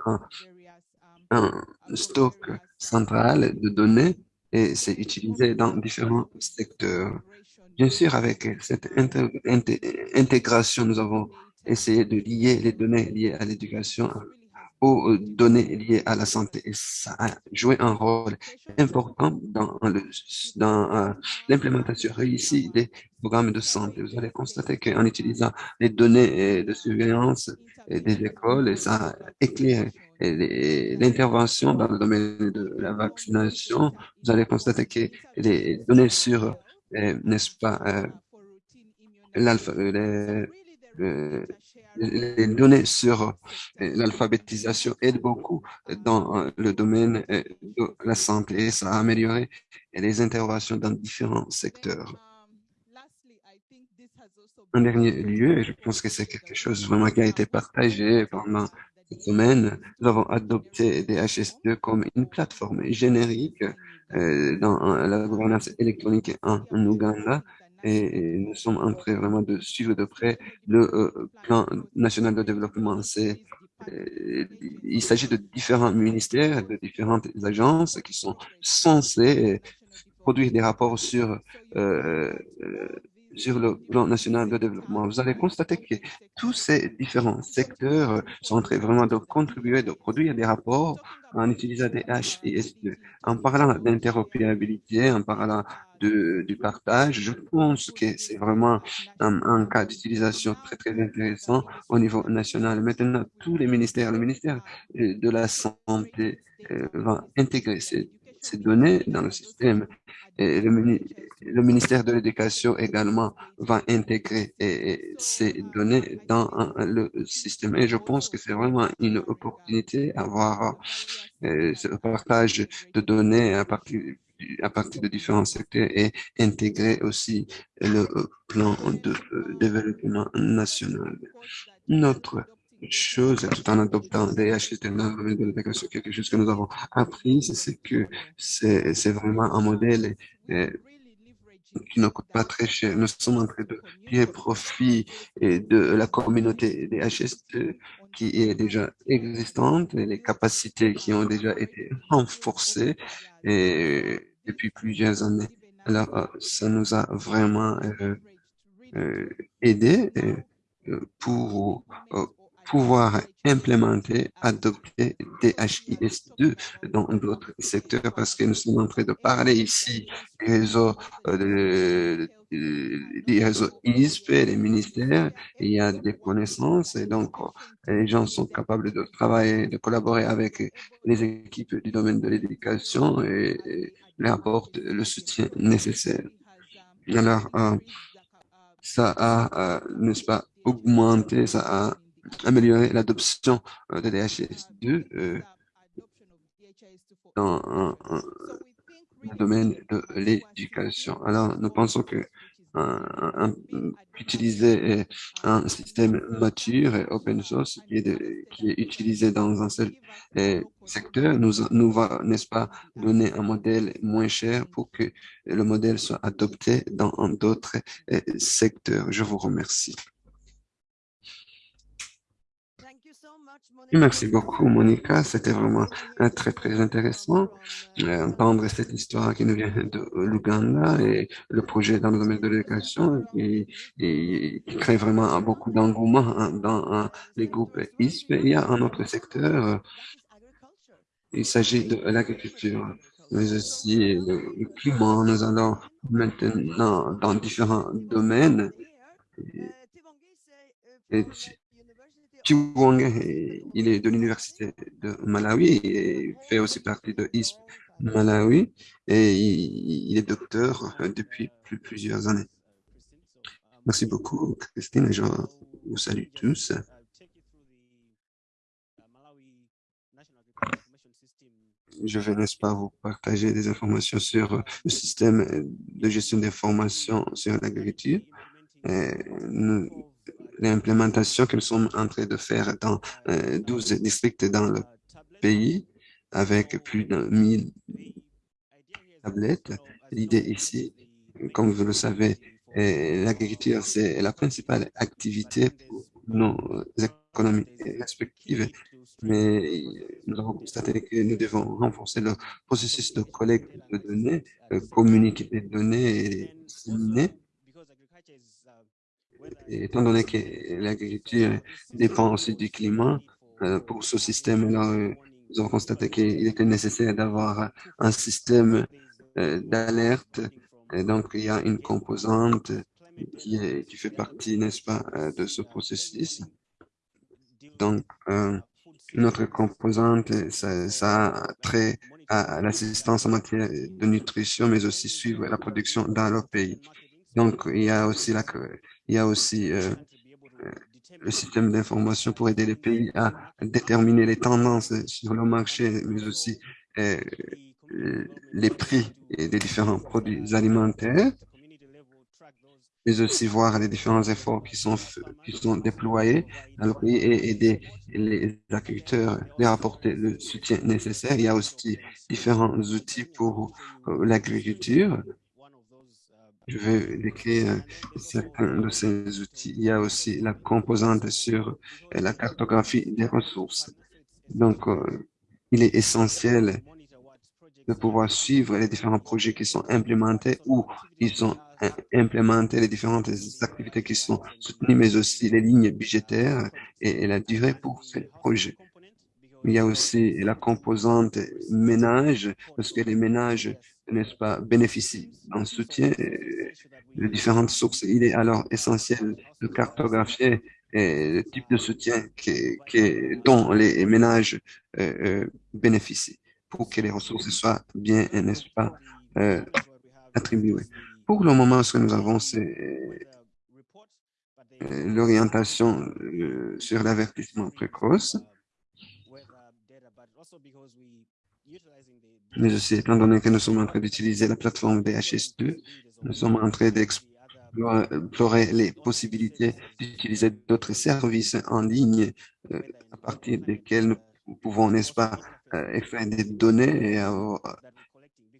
Speaker 2: un stock central de données et c'est utilisé dans différents secteurs. Bien sûr, avec cette intégration, nous avons essayé de lier les données liées à l'éducation aux euh, données liées à la santé. Et ça a joué un rôle important dans euh, l'implémentation réussie des programmes de santé. Vous allez constater qu'en utilisant les données de surveillance des écoles, ça éclaire l'intervention dans le domaine de la vaccination. Vous allez constater que les données sur, euh, n'est-ce pas, l'alpha, euh, les données sur euh, l'alphabétisation aident beaucoup dans euh, le domaine de la santé. Ça a amélioré les interventions dans différents secteurs. En dernier lieu, je pense que c'est quelque chose vraiment qui a été partagé pendant semaine, nous avons adopté des HS2 comme une plateforme générique dans la gouvernance électronique en Ouganda et nous sommes en train vraiment de suivre de près le euh, plan national de développement. Euh, il s'agit de différents ministères, de différentes agences qui sont censées produire des rapports sur euh, sur le plan national de développement. Vous allez constater que tous ces différents secteurs sont en train vraiment de contribuer, de produire des rapports en utilisant des HIS2. En parlant d'interopérabilité, en parlant de, du partage, je pense que c'est vraiment un, cas d'utilisation très, très intéressant au niveau national. Maintenant, tous les ministères, le ministère de la Santé euh, va intégrer ces ces données dans le système. Et le, ministère de l'Éducation également va intégrer ces données dans le système. Et je pense que c'est vraiment une opportunité d'avoir euh, ce partage de données à partir à partir de différents secteurs et intégrer aussi le plan de développement national. Notre chose, tout en adoptant des de quelque chose que nous avons appris, c'est que c'est vraiment un modèle euh, qui ne coûte pas très cher. Nous sommes en train de tirer profit de la communauté des HS qui est déjà existante et les capacités qui ont déjà été renforcées depuis plusieurs années. Alors, euh, ça nous a vraiment euh, euh, aidé pour pouvoir implémenter, adopter des HIS2 dans d'autres secteurs parce que nous sommes en train de parler ici des réseaux, euh, des réseaux ISP, des ministères, il y a des connaissances et donc les gens sont capables de travailler, de collaborer avec les équipes du domaine de l'éducation et, et leur apportent le soutien nécessaire. Alors, euh, ça a, euh, n'est-ce pas, augmenté, ça a améliorer l'adoption euh, de DHS2 euh, dans le domaine de l'éducation. Alors, nous pensons que utiliser euh, un système mature et open source qui est, utilisé dans un seul secteur nous va, n'est-ce pas, donner un modèle moins cher pour que le modèle soit adopté dans d'autres secteurs. Je vous remercie. Merci beaucoup, Monica. C'était vraiment euh, très, très intéressant d'entendre euh, cette histoire qui nous vient de l'Ouganda et le projet dans le domaine de l'éducation et, qui crée vraiment beaucoup d'engouement hein, dans hein, les groupes ISP. Il y a un autre secteur, euh, il s'agit de l'agriculture, mais aussi le climat. Nous allons maintenant dans différents domaines. Chiwang, il est de l'université de Malawi et fait aussi partie de ISP Malawi et il, est docteur depuis plusieurs années. Merci beaucoup, Christine, je vous salue tous. Je vais, n'est-ce pas, vous partager des informations sur le système de gestion d'informations sur l'agriculture. L'implémentation que nous sommes en train de faire dans 12 euh, districts dans le pays avec plus de 1000 tablettes. L'idée ici, comme vous le savez, l'agriculture, c'est la principale activité pour nos économies respectives, mais nous avons constaté que nous devons renforcer le processus de collecte de données, euh, communiquer des données et disséminer étant donné que l'agriculture dépend aussi du climat, euh, pour ce système-là, euh, nous avons constaté qu'il était nécessaire d'avoir un système euh, d'alerte. Donc, il y a une composante qui, fait partie, n'est-ce pas, de ce processus. Donc, notre composante, ça a trait à l'assistance en matière de nutrition, mais aussi suivre la production dans leur pays. Donc, il y a aussi la, il y a aussi euh, le système d'information pour aider les pays à déterminer les tendances sur le marché, mais aussi euh, les prix des différents produits alimentaires, mais aussi voir les différents efforts qui sont, qui sont déployés dans le pays et aider les agriculteurs à apporter le soutien nécessaire. Il y a aussi différents outils pour l'agriculture je vais décrire certains de ces outils. Il y a aussi la composante sur la cartographie des ressources. Donc, euh, il est essentiel de pouvoir suivre les différents projets qui sont implémentés ou ils sont implémentés, les différentes activités qui sont soutenues, mais aussi les lignes budgétaires et, la durée pour ces projets. Il y a aussi la composante ménage, parce que les ménages n'est-ce pas, bénéficient d'un soutien euh, de différentes sources. Il est alors essentiel de cartographier euh, le type de soutien qui, qui, dont les ménages euh, bénéficient pour que les ressources soient bien, n'est-ce pas, attribuées. Pour le moment, ce que nous avons, c'est l'orientation sur l'avertissement précoce mais aussi étant donné que nous sommes en train d'utiliser la plateforme DHS2, nous sommes en train d'explorer les possibilités d'utiliser d'autres services en ligne euh, à partir desquels nous pouvons, n'est-ce pas, euh, extraire des données et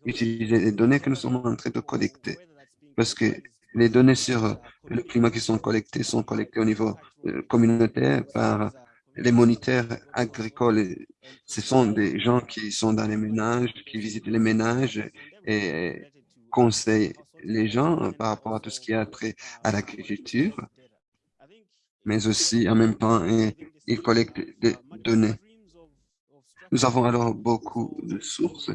Speaker 2: utiliser les données que nous sommes en train de collecter. Parce que les données sur le climat qui sont collectées sont collectées au niveau euh, communautaire par les moniteurs agricoles, ce sont des gens qui sont dans les ménages, qui visitent les ménages et conseillent les gens par rapport à tout ce qui a trait à l'agriculture, mais aussi en même temps, ils collectent des données. Nous avons alors beaucoup de sources.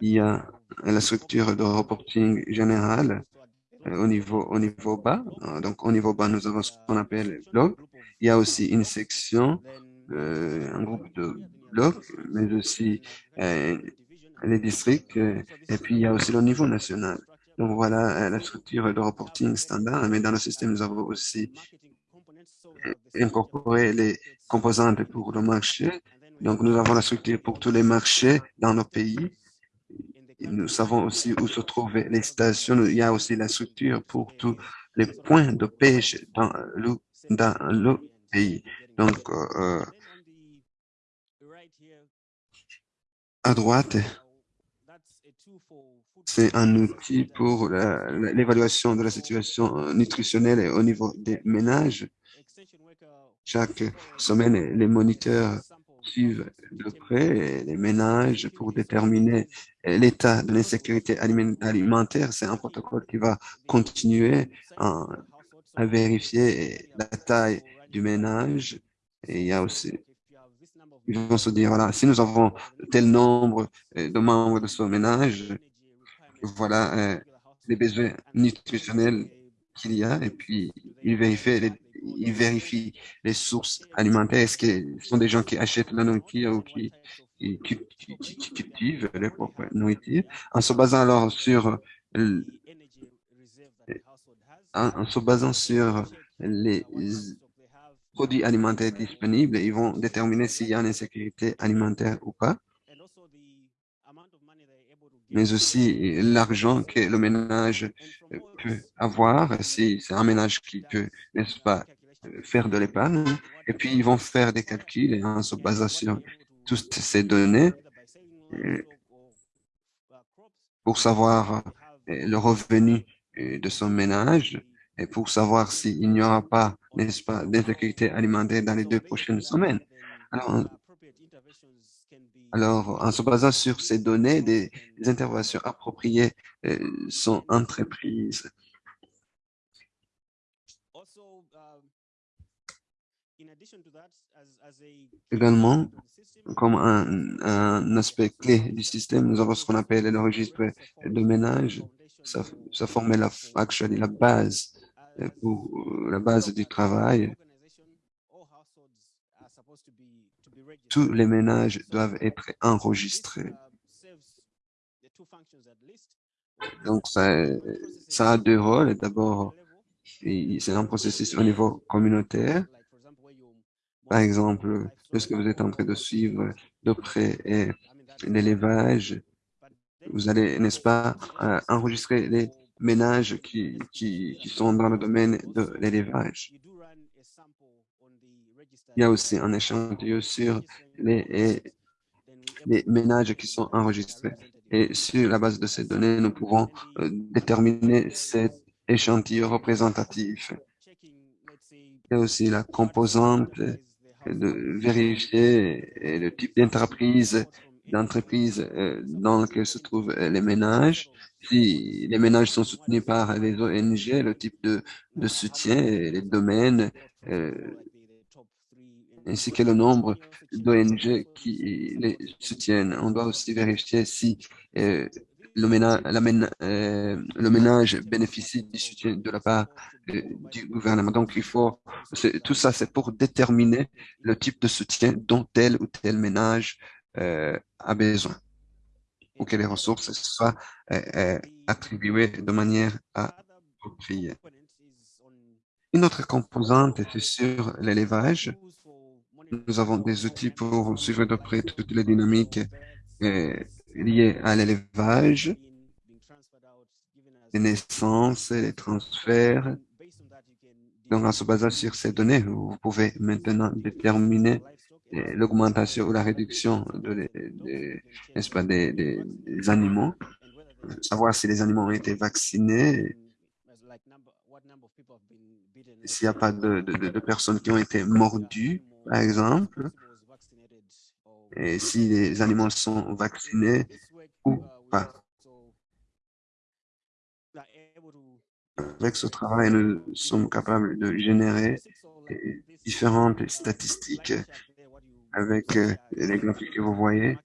Speaker 2: Il y a la structure de reporting générale au niveau, au niveau bas. Donc, au niveau bas, nous avons ce qu'on appelle blog. Il y a aussi une section, euh, un groupe de blocs, mais aussi euh, les districts, euh, et puis il y a aussi le niveau national. Donc voilà la structure de reporting standard, mais dans le système, nous avons aussi incorporé les composantes pour le marché. Donc nous avons la structure pour tous les marchés dans nos pays. Nous savons aussi où se trouvent les stations. Il y a aussi la structure pour tous les points de pêche dans le pays. Donc, euh, à droite, c'est un outil pour l'évaluation de la situation nutritionnelle au niveau des ménages. Chaque semaine, les moniteurs suivent de près les ménages pour déterminer l'état de l'insécurité alimentaire. C'est un protocole qui va continuer à vérifier la taille du ménage. Et il y a aussi, ils vont se dire, voilà, si nous avons tel nombre euh, de membres de ce ménage, voilà euh, les besoins nutritionnels qu'il y a. Et puis, ils vérifient les, ils vérifient les sources alimentaires. Est-ce que ce sont des gens qui achètent la nourriture ou qui, qui, qui, cultivent leur propre nourriture, en se basant alors sur en, se basant sur les produits alimentaires disponibles, ils vont déterminer s'il y a une insécurité alimentaire ou pas, mais aussi l'argent que le ménage peut avoir, si c'est un ménage qui peut, n'est-ce pas, faire de l'épargne, et puis ils vont faire des calculs en se basant sur toutes ces données pour savoir le revenu de son ménage et pour savoir s'il n'y aura pas, n'est-ce pas, d'insécurité alimentaire dans les deux prochaines semaines. Alors, alors, en se basant sur ces données, des, interventions appropriées euh, sont entreprises. Également, comme un, un, aspect clé du système, nous avons ce qu'on appelle le registre de ménage ça, ça formait la, actually, la base euh, pour euh, la base du travail. Tous les ménages doivent être enregistrés. Donc, ça, a deux rôles. D'abord, c'est un processus au niveau communautaire. Par exemple, lorsque vous êtes en train de suivre de près l'élevage, vous allez, n'est-ce pas, euh, enregistrer les ménages qui sont dans le domaine de l'élevage. Il y a aussi un échantillon sur les, ménages qui sont enregistrés. Et sur la base de ces données, nous pouvons euh, déterminer cet échantillon représentatif. Il y a aussi la composante de vérifier le type d'entreprise euh, dans laquelle se trouvent les ménages. Si les ménages sont soutenus par les ONG, le type de, de soutien, les domaines, euh, ainsi que le nombre d'ONG qui les soutiennent. On doit aussi vérifier si euh, le, ménage, la euh, le ménage bénéficie du soutien de la part euh, du gouvernement. Donc, il faut, tout ça, c'est pour déterminer le type de soutien dont tel ou tel ménage a besoin pour que les ressources soient attribuées de manière appropriée. Une autre composante, c'est sur l'élevage. Nous avons des outils pour suivre de près toutes les dynamiques euh, liées à l'élevage, les naissances, les transferts. Donc, en se basant sur ces données, vous pouvez maintenant déterminer euh, l'augmentation ou la réduction de, des, animaux, savoir si les animaux ont été vaccinés, s'il n'y a pas de, personnes qui ont été mordues, par exemple, et si les animaux sont vaccinés ou pas. Avec ce travail, nous sommes capables de générer différentes statistiques avec euh, les graphiques que vous voyez.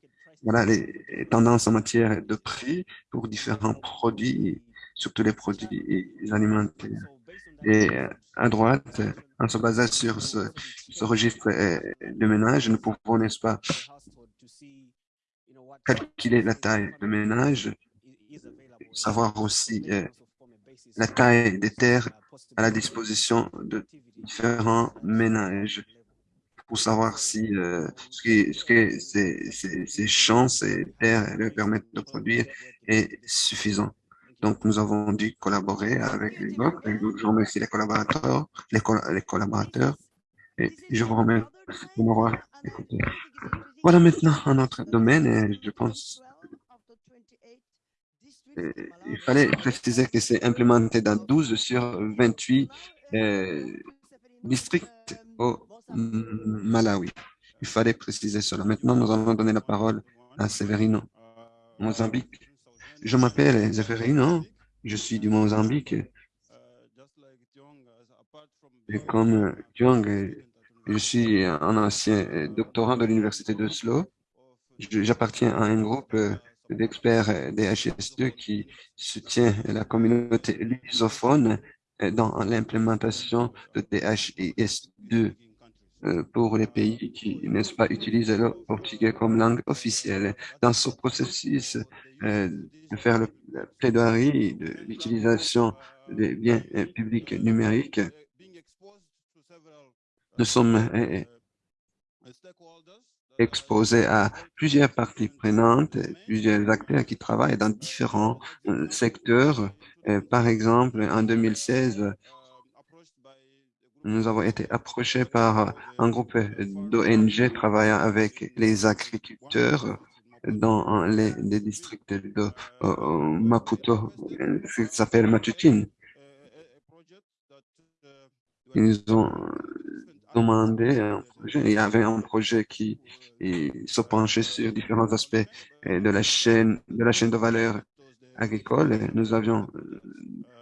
Speaker 2: Voilà les tendances en matière de prix pour différents produits, surtout les produits alimentaires. Et euh, à droite, en se basant sur ce, registre euh, de ménage, nous pouvons, n'est-ce pas, calculer la taille de ménage, savoir aussi euh, la taille des terres à la disposition de différents ménages pour savoir si ce que, ce que ces, ces, ces champs, ces terres leur permettent de produire est suffisant. Donc, nous avons dû collaborer avec les blocs. Je remercie les collaborateurs, les, collaborateurs, et je vous remercie de m'avoir écouté. Voilà maintenant un autre domaine, et je pense il fallait préciser que c'est implémenté dans 12 sur 28 euh, districts au Malawi. Il fallait préciser cela. Maintenant, nous allons donner la parole à Severino, Mozambique. Je m'appelle Zeferino, je suis du Mozambique. Et comme Jong, je suis un ancien doctorant de l'université de Oslo. J'appartiens à un groupe d'experts des HS2 qui soutient la communauté lusophone dans l'implémentation de DHIS2 euh, pour les pays qui, n'est-ce pas, utilisent le portugais comme langue officielle. Dans ce processus euh, de faire le, plaidoirie de l'utilisation des biens euh, publics numériques, nous sommes exposés à plusieurs parties prenantes, plusieurs acteurs qui travaillent dans différents secteurs. Par exemple, en 2016, nous avons été approchés par un groupe d'ONG travaillant avec les agriculteurs dans les, districts de Maputo, qui s'appelle Matutin. Ils ont demandé un projet. Il y avait un projet qui se penchait sur différents aspects de la chaîne, de la chaîne de valeur agricole. Nous avions,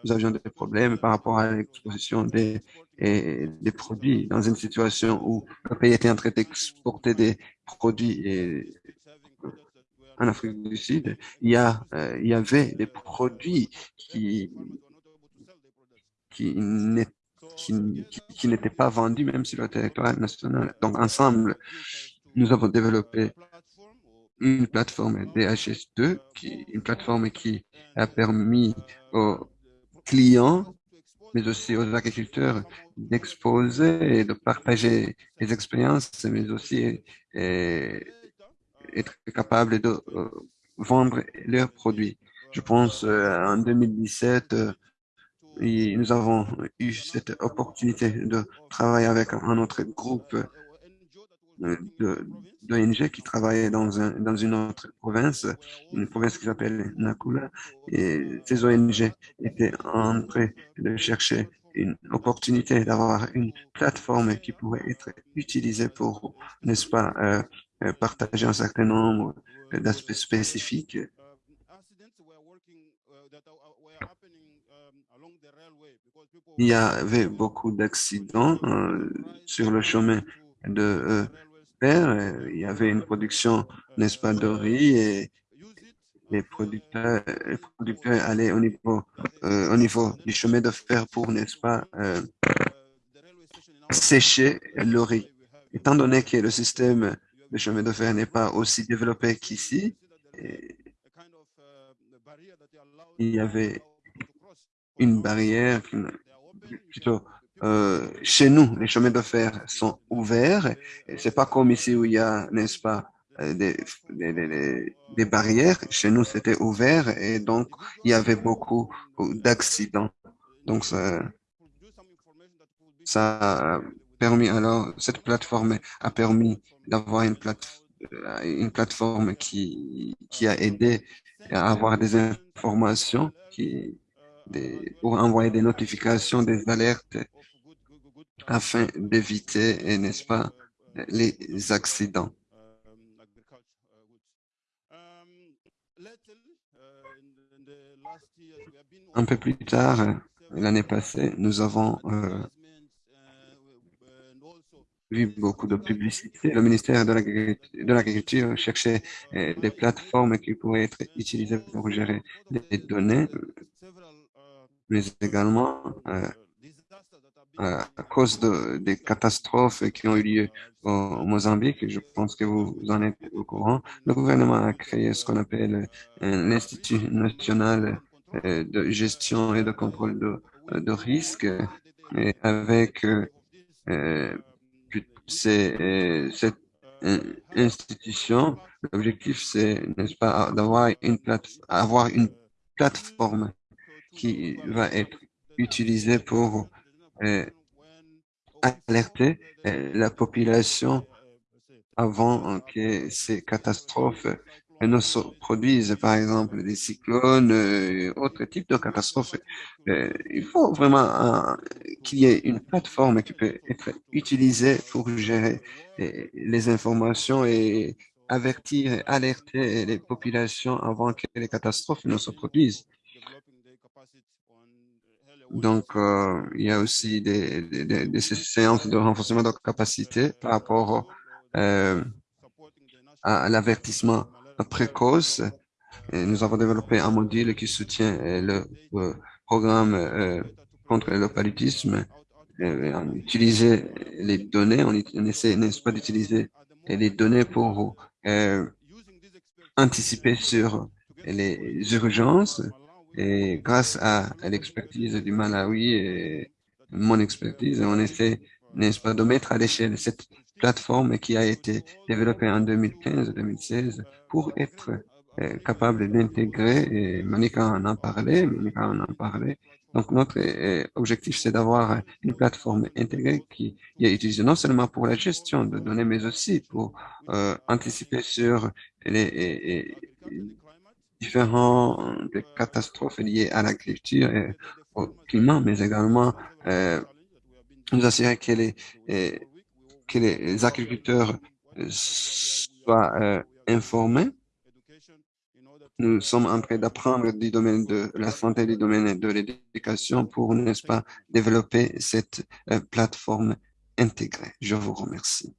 Speaker 2: nous avions des problèmes par rapport à l'exposition des des produits dans une situation où le pays était en train d'exporter des produits et en Afrique du Sud, il y, a, euh, il y avait des produits qui, qui n'étaient pas vendus même sur le territoire national. Donc, ensemble, nous avons développé une plateforme DHS2, qui, une plateforme qui a permis aux clients mais aussi aux agriculteurs d'exposer et de partager les expériences, mais aussi être capable de euh, vendre leurs produits. Je pense euh, en 2017, euh, nous avons eu cette opportunité de travailler avec un autre groupe d'ONG qui travaillait dans, un, dans une autre province, une province qui s'appelle Nakula. Et ces ONG étaient en train de chercher une opportunité d'avoir une plateforme qui pourrait être utilisée pour, n'est-ce pas, euh, euh, partager un certain nombre d'aspects spécifiques. Il y avait beaucoup d'accidents euh, sur le chemin de euh. Il y avait une production, n'est-ce pas, de riz et les producteurs, les producteurs allaient au niveau, euh, au niveau du chemin de fer pour, n'est-ce pas, euh, sécher le riz. Étant donné que le système de chemin de fer n'est pas aussi développé qu'ici, il y avait une barrière, plutôt euh, chez nous, les chemins de fer sont ouverts. C'est pas comme ici où il y a, n'est-ce pas, euh, des, barrières. Chez nous, c'était ouvert et donc il y avait beaucoup d'accidents. Donc ça, a permis alors cette plateforme a permis d'avoir une plate une plateforme qui qui a aidé à avoir des informations qui pour envoyer des notifications, des alertes afin d'éviter, n'est-ce pas, les accidents. Un peu plus tard, l'année passée, nous avons euh, vu beaucoup de publicité. Le ministère de l'Agriculture cherchait euh, des plateformes qui pourraient être utilisées pour gérer des données, mais également euh, à cause de, des catastrophes qui ont eu lieu au Mozambique, je pense que vous en êtes au courant, le gouvernement a créé ce qu'on appelle l'Institut national euh, de gestion et de contrôle de, de risque, et avec euh, euh cette institution, l'objectif c'est, n'est-ce pas, d'avoir une avoir une plateforme qui va être utilisée pour alerter euh, la population avant que ces catastrophes ne se produisent, par exemple des cyclones, euh, autres types de catastrophes. Euh, il faut vraiment qu'il y ait une plateforme qui peut être utilisée pour gérer les informations et avertir, alerter les populations avant que les catastrophes ne se produisent. Donc, euh, il y a aussi des, des, des, séances de renforcement de capacité par rapport euh, à l'avertissement précoce. Et nous avons développé un module qui soutient euh, le, programme euh, contre le paludisme. on utilise les données, on, on essaie, n'est-ce pas, d'utiliser les données pour euh, anticiper sur les urgences et grâce à, l'expertise du Malawi et mon expertise, on essaie, n'est-ce pas, de mettre à l'échelle cette plateforme qui a été développée en 2015-2016 pour être euh, capable d'intégrer, et Monica en a parlé, Monica en a parlé. Donc, notre euh, objectif, c'est d'avoir une plateforme intégrée qui, est utilisée non seulement pour la gestion de données, mais aussi pour euh, anticiper sur les, différentes catastrophes liées à l'agriculture et au climat, mais également euh, nous assurer que les, euh, que les agriculteurs euh, soient informés. Nous sommes en train d'apprendre du domaine de la santé, du domaine de l'éducation pour, n'est-ce pas, développer cette plateforme intégrée. Je vous remercie.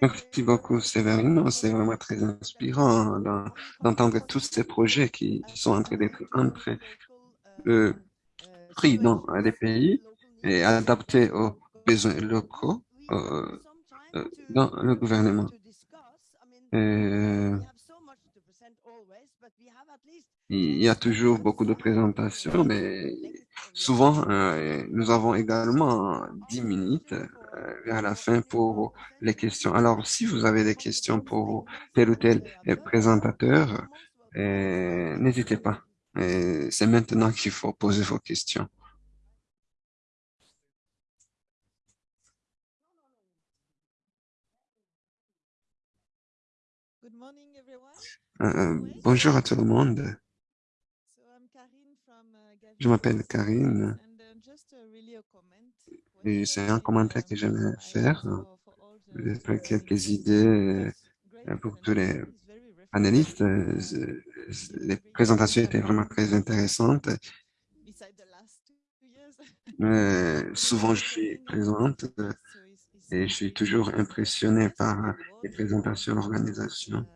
Speaker 2: Merci beaucoup, Séverino. C'est vraiment très inspirant d'entendre tous ces projets qui sont en train d'être pris dans les pays et adaptés aux besoins locaux euh, euh, dans le gouvernement. Euh, il y a toujours beaucoup de présentations, mais Souvent, nous avons également 10 minutes vers la fin pour les questions. Alors, si vous avez des questions pour tel ou tel présentateur, euh, n'hésitez pas. Euh, C'est maintenant qu'il faut poser vos questions. Euh, euh, bonjour à tout le monde. Je m'appelle Karine c'est un commentaire que j'aimerais faire, euh, quelques idées euh, pour tous les panélistes. Euh, les présentations étaient vraiment très intéressantes. Souvent, je suis présente et je suis toujours impressionné par les présentations de l'organisation.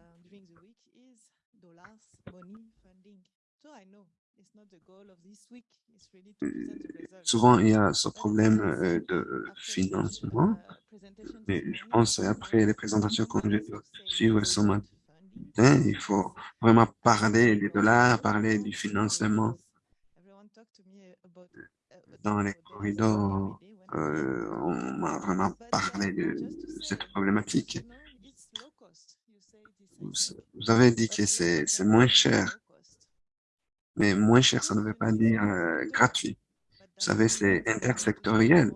Speaker 2: Souvent, il y a ce problème euh, de financement, mais je pense après les présentations qu'on vais suivre ce matin, il faut vraiment parler des dollars, parler du financement dans les corridors. Euh, on m'a vraiment parlé de cette problématique. Vous avez dit que c'est moins cher, mais moins cher, ça ne veut pas dire euh, gratuit. Vous savez, c'est intersectoriel.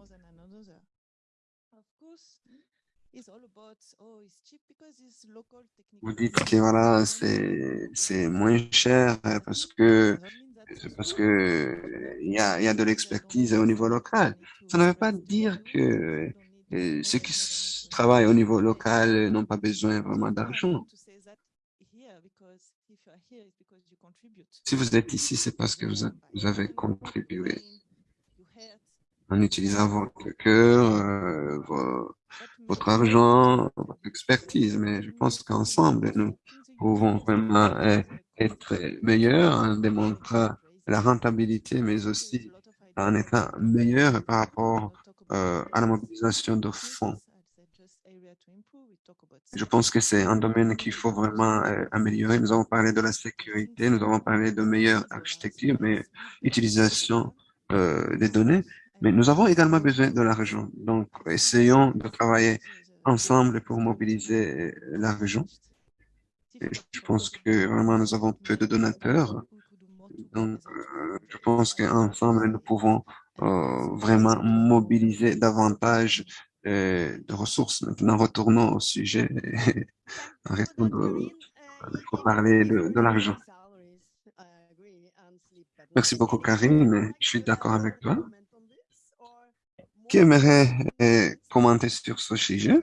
Speaker 2: Vous dites que voilà, c'est moins cher parce que parce que il y a, y a de l'expertise au niveau local. Ça ne veut pas dire que euh, ceux qui travaillent au niveau local n'ont pas besoin vraiment d'argent. Si vous êtes ici, c'est parce que vous, avez contribué en utilisant votre cœur, euh, votre argent, votre expertise. Mais je pense qu'ensemble, nous pouvons vraiment euh, être meilleurs en démontrant la rentabilité, mais aussi en étant meilleur par rapport euh, à la mobilisation de fonds. Je pense que c'est un domaine qu'il faut vraiment euh, améliorer. Nous avons parlé de la sécurité, nous avons parlé de meilleure architecture, mais utilisation euh, des données. Mais nous avons également besoin de l'argent. Donc, essayons de travailler ensemble pour mobiliser euh, l'argent. Je pense que vraiment nous avons peu de donateurs. Donc, euh, je pense qu'ensemble nous pouvons euh, vraiment mobiliser davantage de ressources. Maintenant, retournons au sujet. Arrêtons de, de parler de, de l'argent. Merci beaucoup, Karine. Je suis d'accord avec toi. Qui aimerait euh, commenter sur ce sujet?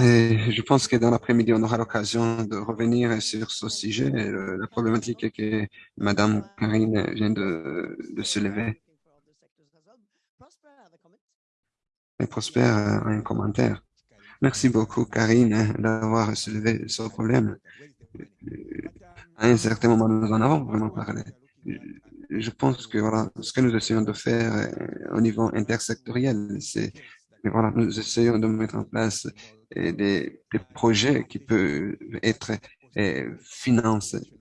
Speaker 2: Et je pense que dans l'après-midi, on aura l'occasion de revenir sur ce sujet, la problématique que Madame Karine vient de, de se lever. Et Prosper a un commentaire. Merci beaucoup, Karine, d'avoir soulevé ce problème. À un certain moment, nous en avons vraiment parlé. Je pense que voilà, ce que nous essayons de faire euh, au niveau intersectoriel, c'est voilà, nous essayons de mettre en place euh, des, projets qui peuvent être euh, financés.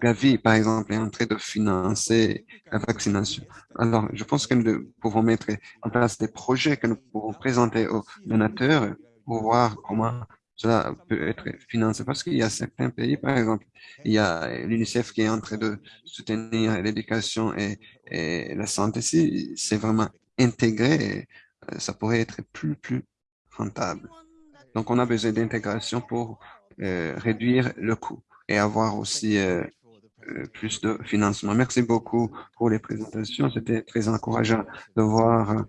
Speaker 2: Gavi, par exemple, est en train de financer la vaccination. Alors, je pense que nous pouvons mettre en place des projets que nous pouvons présenter aux donateurs pour voir comment cela peut être financé. Parce qu'il y a certains pays, par exemple, il y a l'UNICEF qui est en train de soutenir l'éducation et, et, la santé. Si c'est vraiment intégré, ça pourrait être plus, plus rentable. Donc, on a besoin d'intégration pour euh, réduire le coût et avoir aussi euh, euh plus de financement. Merci beaucoup pour les présentations. C'était très encourageant de voir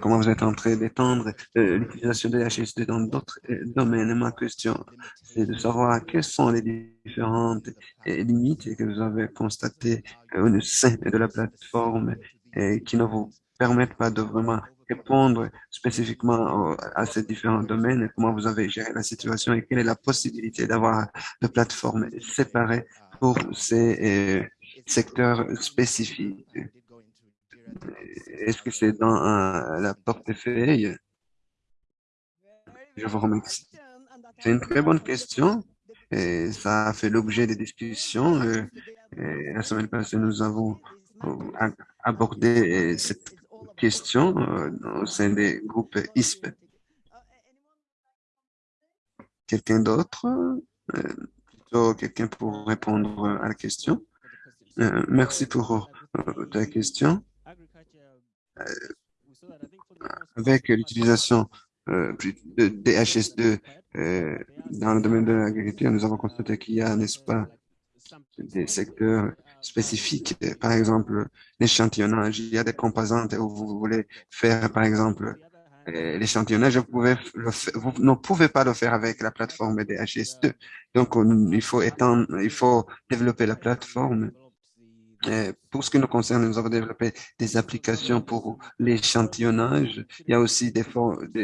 Speaker 2: comment vous êtes en train d'étendre euh, l'utilisation de HSD dans d'autres euh, domaines. ma question, c'est de savoir quelles sont les différentes euh, limites que vous avez constatées au sein de la plateforme et qui ne vous permettent pas de vraiment répondre spécifiquement à ces différents domaines, comment vous avez géré la situation et quelle est la possibilité d'avoir de plateformes séparées pour ces secteurs spécifiques. Est-ce que c'est dans euh, la portefeuille? Je vous remercie. C'est une très bonne question et ça a fait l'objet des discussions. Euh, la semaine passée, nous avons euh, abordé cette question au sein des groupes ISP. Quelqu'un d'autre? Plutôt quelqu'un pour répondre à la question? Merci pour ta question. Avec l'utilisation euh, de DHS2 euh, dans le domaine de l'agriculture, nous avons constaté qu'il y a, n'est-ce pas, des secteurs spécifiques. Par exemple, l'échantillonnage. Il y a des composantes où vous voulez faire, par exemple, euh, l'échantillonnage. Vous, ne pouvez pas le faire avec la plateforme DHS2. Donc, il faut étendre, il faut développer la plateforme euh, pour ce qui nous concerne, nous avons développé des applications pour l'échantillonnage. Il y a aussi des,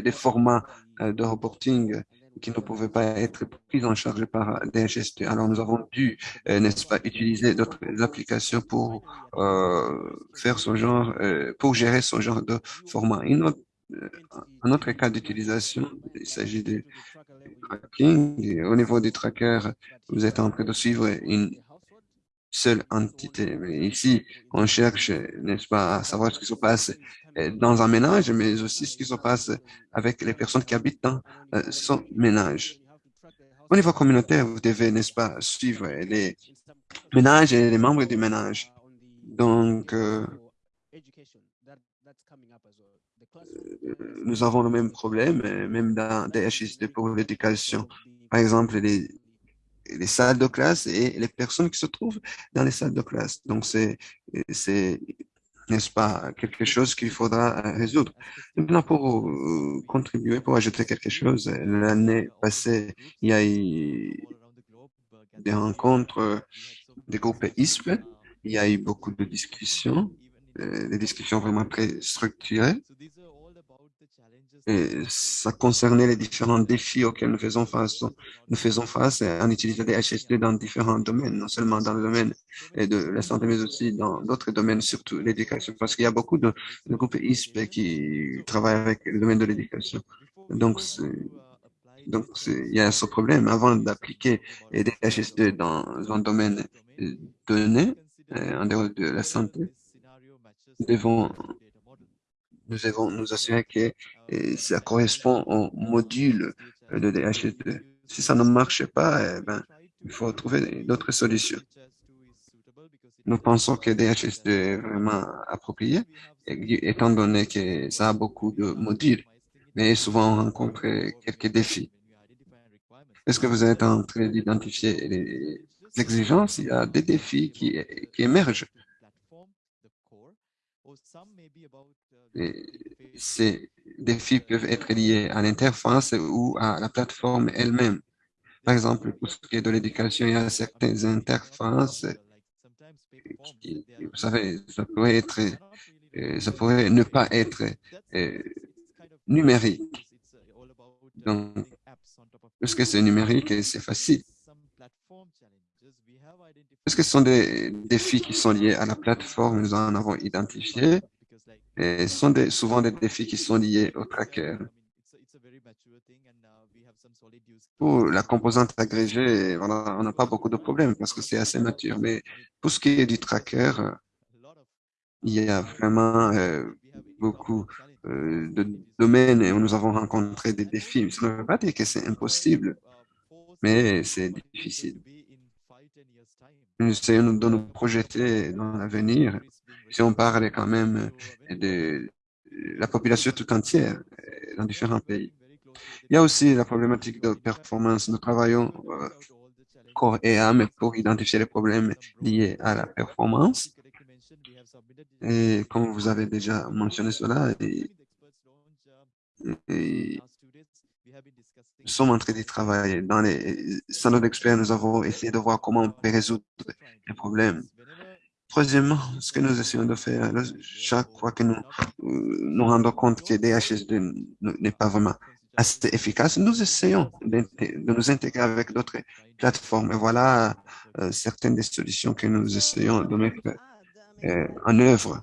Speaker 2: des, formats euh, de reporting qui ne pouvaient pas être pris en charge par DHS2. Alors, nous avons dû, euh, n'est-ce pas, utiliser d'autres applications pour faire ce genre, pour gérer ce genre de format. un autre cas d'utilisation, il s'agit de tracking. au niveau du tracker, vous êtes en train de suivre une seule entité. Mais ici, on cherche, n'est-ce pas, à savoir ce qui se passe euh, dans un ménage, mais aussi ce qui se passe avec les personnes qui habitent dans euh, son ménage. Au niveau communautaire, vous devez, n'est-ce pas, suivre les ménages et les membres du ménage. Donc, euh, nous avons le même problème, même dans DHS pour l'éducation. Par exemple, les les salles de classe et les personnes qui se trouvent dans les salles de classe. Donc, c'est, n'est-ce pas, quelque chose qu'il faudra résoudre. Maintenant, pour euh, contribuer, pour ajouter quelque chose, l'année passée, il y a eu des rencontres des groupes ISP. Il y a eu beaucoup de discussions, euh, des discussions vraiment très structurées. Ça concernait les différents défis auxquels nous faisons face, nous faisons face en utilisant des HSD dans différents domaines, non seulement dans le domaine de la santé, mais aussi dans d'autres domaines, surtout l'éducation, parce qu'il y a beaucoup de, groupes ISP qui travaillent avec le domaine de l'éducation. Donc, donc, il y a ce problème. Avant d'appliquer des HSD dans un domaine donné, euh, en dehors de la santé, nous devons nous devons nous assurer que euh, ça correspond au module de DHS2. Si ça ne marche pas, eh ben, il faut trouver d'autres solutions. Nous pensons que DHS2 est vraiment approprié, étant donné que ça a beaucoup de modules, mais souvent on rencontre quelques défis. Est-ce que vous êtes en train d'identifier les exigences? Il y a des défis qui, qui émergent. Ces défis peuvent être liés à l'interface ou à la plateforme elle-même. Par exemple, pour ce qui est de l'éducation, il y a certaines interfaces vous savez, ça pourrait être, euh, ça pourrait ne pas être euh, numérique. Donc, puisque c'est numérique c'est facile. Est-ce que ce sont des défis qui sont liés à la plateforme, nous en avons identifié, et ce sont souvent des défis qui sont liés au tracker. Pour la composante agrégée, on n'a pas beaucoup de problèmes parce que c'est assez mature. Mais pour ce qui est du tracker, il y a vraiment euh, beaucoup euh, de domaines où nous avons rencontré des défis. Ça ne veut pas dire que c'est impossible, mais c'est difficile. Nous essayons de nous projeter dans l'avenir si on parle quand même de la population tout entière euh, dans différents pays. Il y a aussi la problématique de performance. Nous travaillons euh, corps et âme pour identifier les problèmes liés à la performance. Et comme vous avez déjà mentionné cela, nous sommes en train de travailler. Dans les centres d'experts, nous avons essayé de voir comment on peut résoudre les problèmes. Troisièmement, ce que nous essayons de faire, chaque fois que nous euh, nous rendons compte que DHS2 n'est pas vraiment assez efficace, nous essayons de, nous intégrer avec d'autres plateformes. Et voilà euh, certaines des solutions que nous essayons de mettre euh, en œuvre.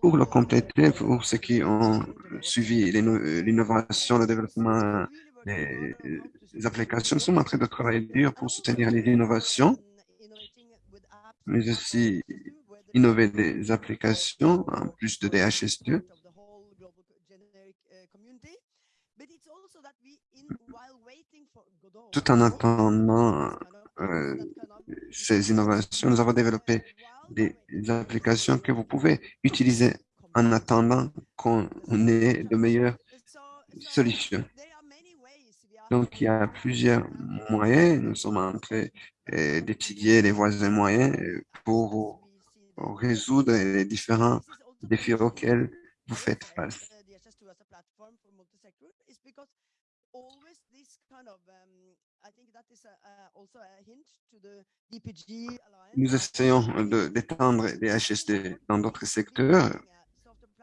Speaker 2: Pour le compléter, pour ceux qui ont suivi l'innovation, le développement des applications, nous sommes en train de travailler dur pour soutenir les innovations, mais aussi innover des applications en plus de DHS2. Tout en attendant euh, ces innovations, nous avons développé des applications que vous pouvez utiliser en attendant qu'on ait de meilleures solutions. Donc, il y a plusieurs moyens. Nous sommes en train euh, d'étudier les voisins moyens euh, pour résoudre les différents défis auxquels vous faites face. Nous essayons d'étendre les HSD dans d'autres secteurs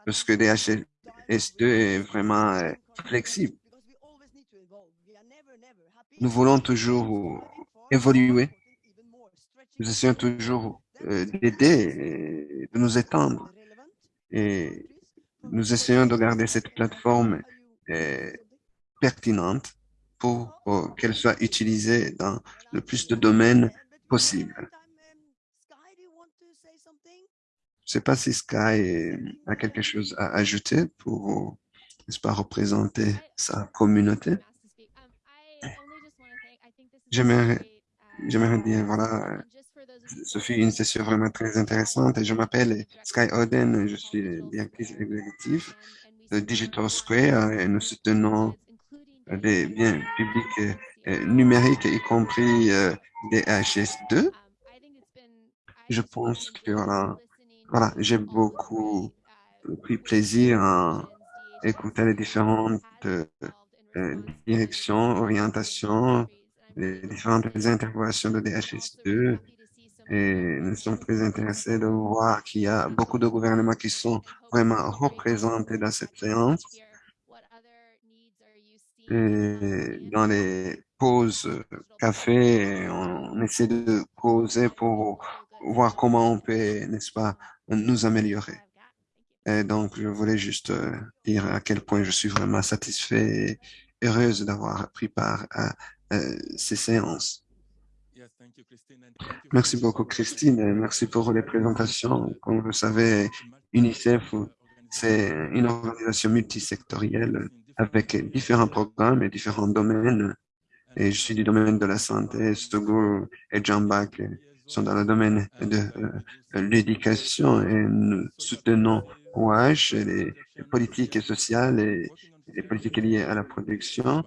Speaker 2: parce que les HSD est vraiment euh, flexible. Nous voulons toujours évoluer. Nous essayons toujours euh, d'aider, de nous étendre. Et nous essayons de garder cette plateforme euh, pertinente pour qu'elle soit utilisée dans le plus de domaines possible. Je ne sais pas si Sky a quelque chose à ajouter pour, n'est-ce pas, représenter sa communauté. J'aimerais, j'aimerais dire, voilà, ce fut une session vraiment très intéressante je m'appelle Sky Oden, je suis directrice exécutive de Digital Square et nous soutenons des biens publics euh, numériques, y compris euh, des HS2. Je pense que voilà, voilà j'ai beaucoup pris plaisir à écouter les différentes euh, directions, orientations, les différentes interventions de DHS2 et nous sommes très intéressés de voir qu'il y a beaucoup de gouvernements qui sont vraiment représentés dans cette séance. Et dans les pauses café, on essaie de causer pour voir comment on peut, n'est-ce pas, nous améliorer. Et donc, je voulais juste euh, dire à quel point je suis vraiment satisfait et heureuse d'avoir pris part à ces séances. Merci beaucoup, Christine. Merci pour les présentations. Comme vous savez, UNICEF, c'est une organisation multisectorielle avec différents programmes et différents domaines. Et je suis du domaine de la santé. Stogo et Jambak sont dans le domaine de euh, l'éducation et nous soutenons OH, les, les politiques sociales et les politiques liées à la production.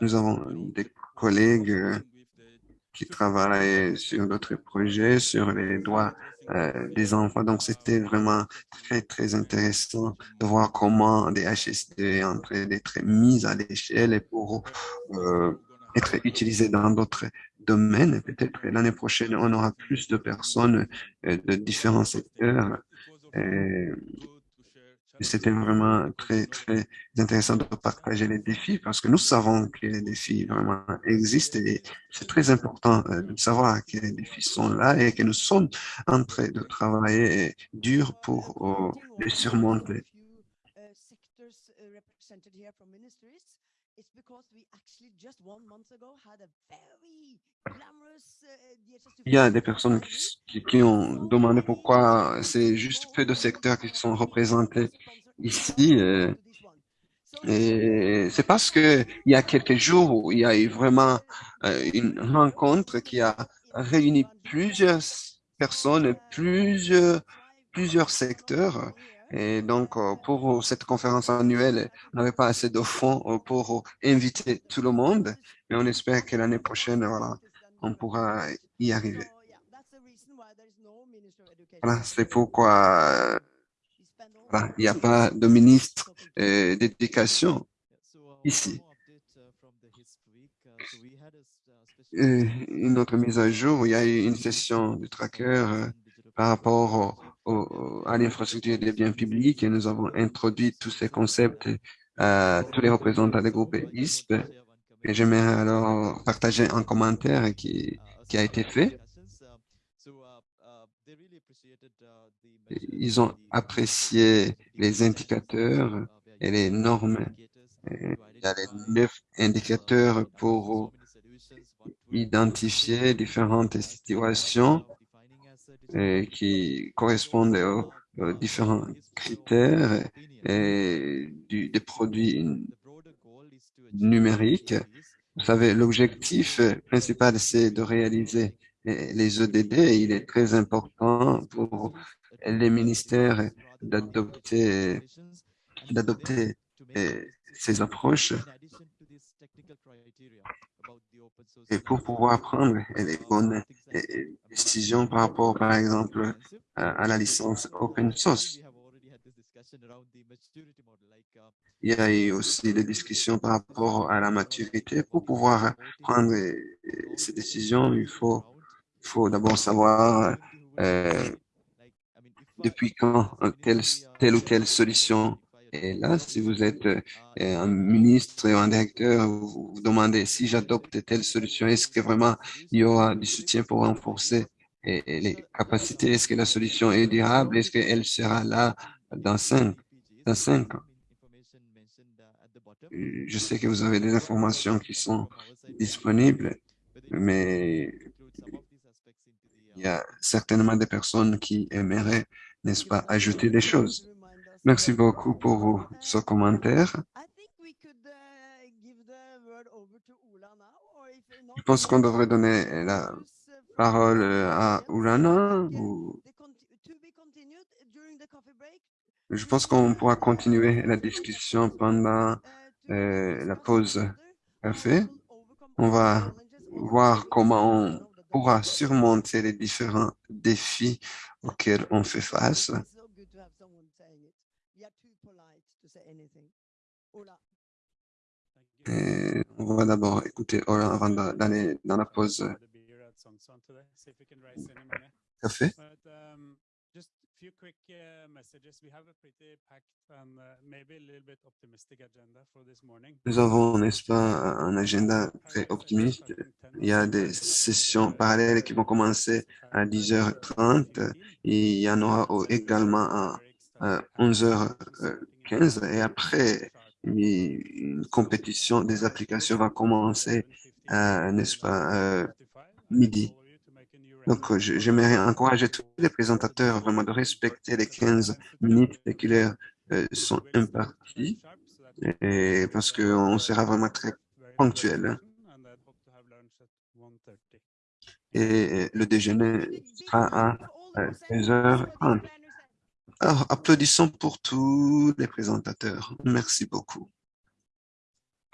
Speaker 2: Nous avons des collègues qui travaillent sur d'autres projets, sur les droits euh, des enfants. Donc, c'était vraiment très, très intéressant de voir comment des HSD sont en d'être mis à l'échelle et pour euh, être utilisés dans d'autres domaines. Peut-être l'année prochaine, on aura plus de personnes euh, de différents secteurs. C'était vraiment très, très intéressant de partager les défis parce que nous savons que les défis vraiment existent et c'est très important euh, de savoir que les défis sont là et que nous sommes en train de travailler dur pour euh, les surmonter. Il y a des personnes qui, qui, ont demandé pourquoi c'est juste peu de secteurs qui sont représentés ici. Euh, et c'est parce que il y a quelques jours où il y a eu vraiment euh, une rencontre qui a réuni plusieurs personnes, plusieurs, plusieurs secteurs et donc, euh, pour cette conférence annuelle, on n'avait pas assez de fonds euh, pour inviter tout le monde, mais on espère que l'année prochaine, voilà, on pourra y arriver. Voilà, c'est pourquoi voilà, il n'y a pas de ministre euh, d'éducation ici. une autre mise à jour, il y a eu une session du tracker par rapport au à l'infrastructure des biens publics et nous avons introduit tous ces concepts à tous les représentants des groupes ISP. Et j'aimerais alors partager un commentaire qui a été fait. Ils ont apprécié les indicateurs et les normes. Il y a les neuf indicateurs pour identifier différentes situations qui correspondent aux, différents critères des produits numériques. Vous savez, l'objectif principal, c'est de réaliser les EDD. Il est très important pour les ministères d'adopter d'adopter ces approches et pour pouvoir prendre les bonnes décisions par rapport, par exemple, à la licence open source. Il y a eu aussi des discussions par rapport à la maturité. Pour pouvoir prendre ces décisions, il faut, faut d'abord savoir euh, depuis quand telle, telle ou telle solution et là, si vous êtes euh, un ministre ou un directeur, vous vous demandez si j'adopte telle solution, est-ce que vraiment il y aura du soutien pour renforcer les capacités? Est-ce que la solution est durable? Est-ce qu'elle sera là dans cinq, dans cinq ans? Je sais que vous avez des informations qui sont disponibles, mais il y a certainement des personnes qui aimeraient, n'est-ce pas, ajouter des choses. Merci beaucoup pour ce commentaire. Je pense qu'on devrait donner la parole à Ulana. Je pense qu'on pourra continuer la discussion pendant euh, la pause café. On va voir comment on pourra surmonter les différents défis auxquels on fait face. Et on va d'abord écouter Ola avant d'aller dans la pause. Café. Nous avons, n'est-ce pas, un agenda très optimiste. Il y a des sessions parallèles qui vont commencer à 10h30 et il y en aura également à 11h15 et après une compétition des applications va commencer, n'est-ce pas, euh, midi. Donc, j'aimerais encourager tous les présentateurs vraiment de respecter les 15 minutes qui leur euh, sont imparties, et parce qu'on sera vraiment très ponctuel. Hein. Et le déjeuner sera à 16h30. Alors, applaudissons pour tous les présentateurs. Merci beaucoup.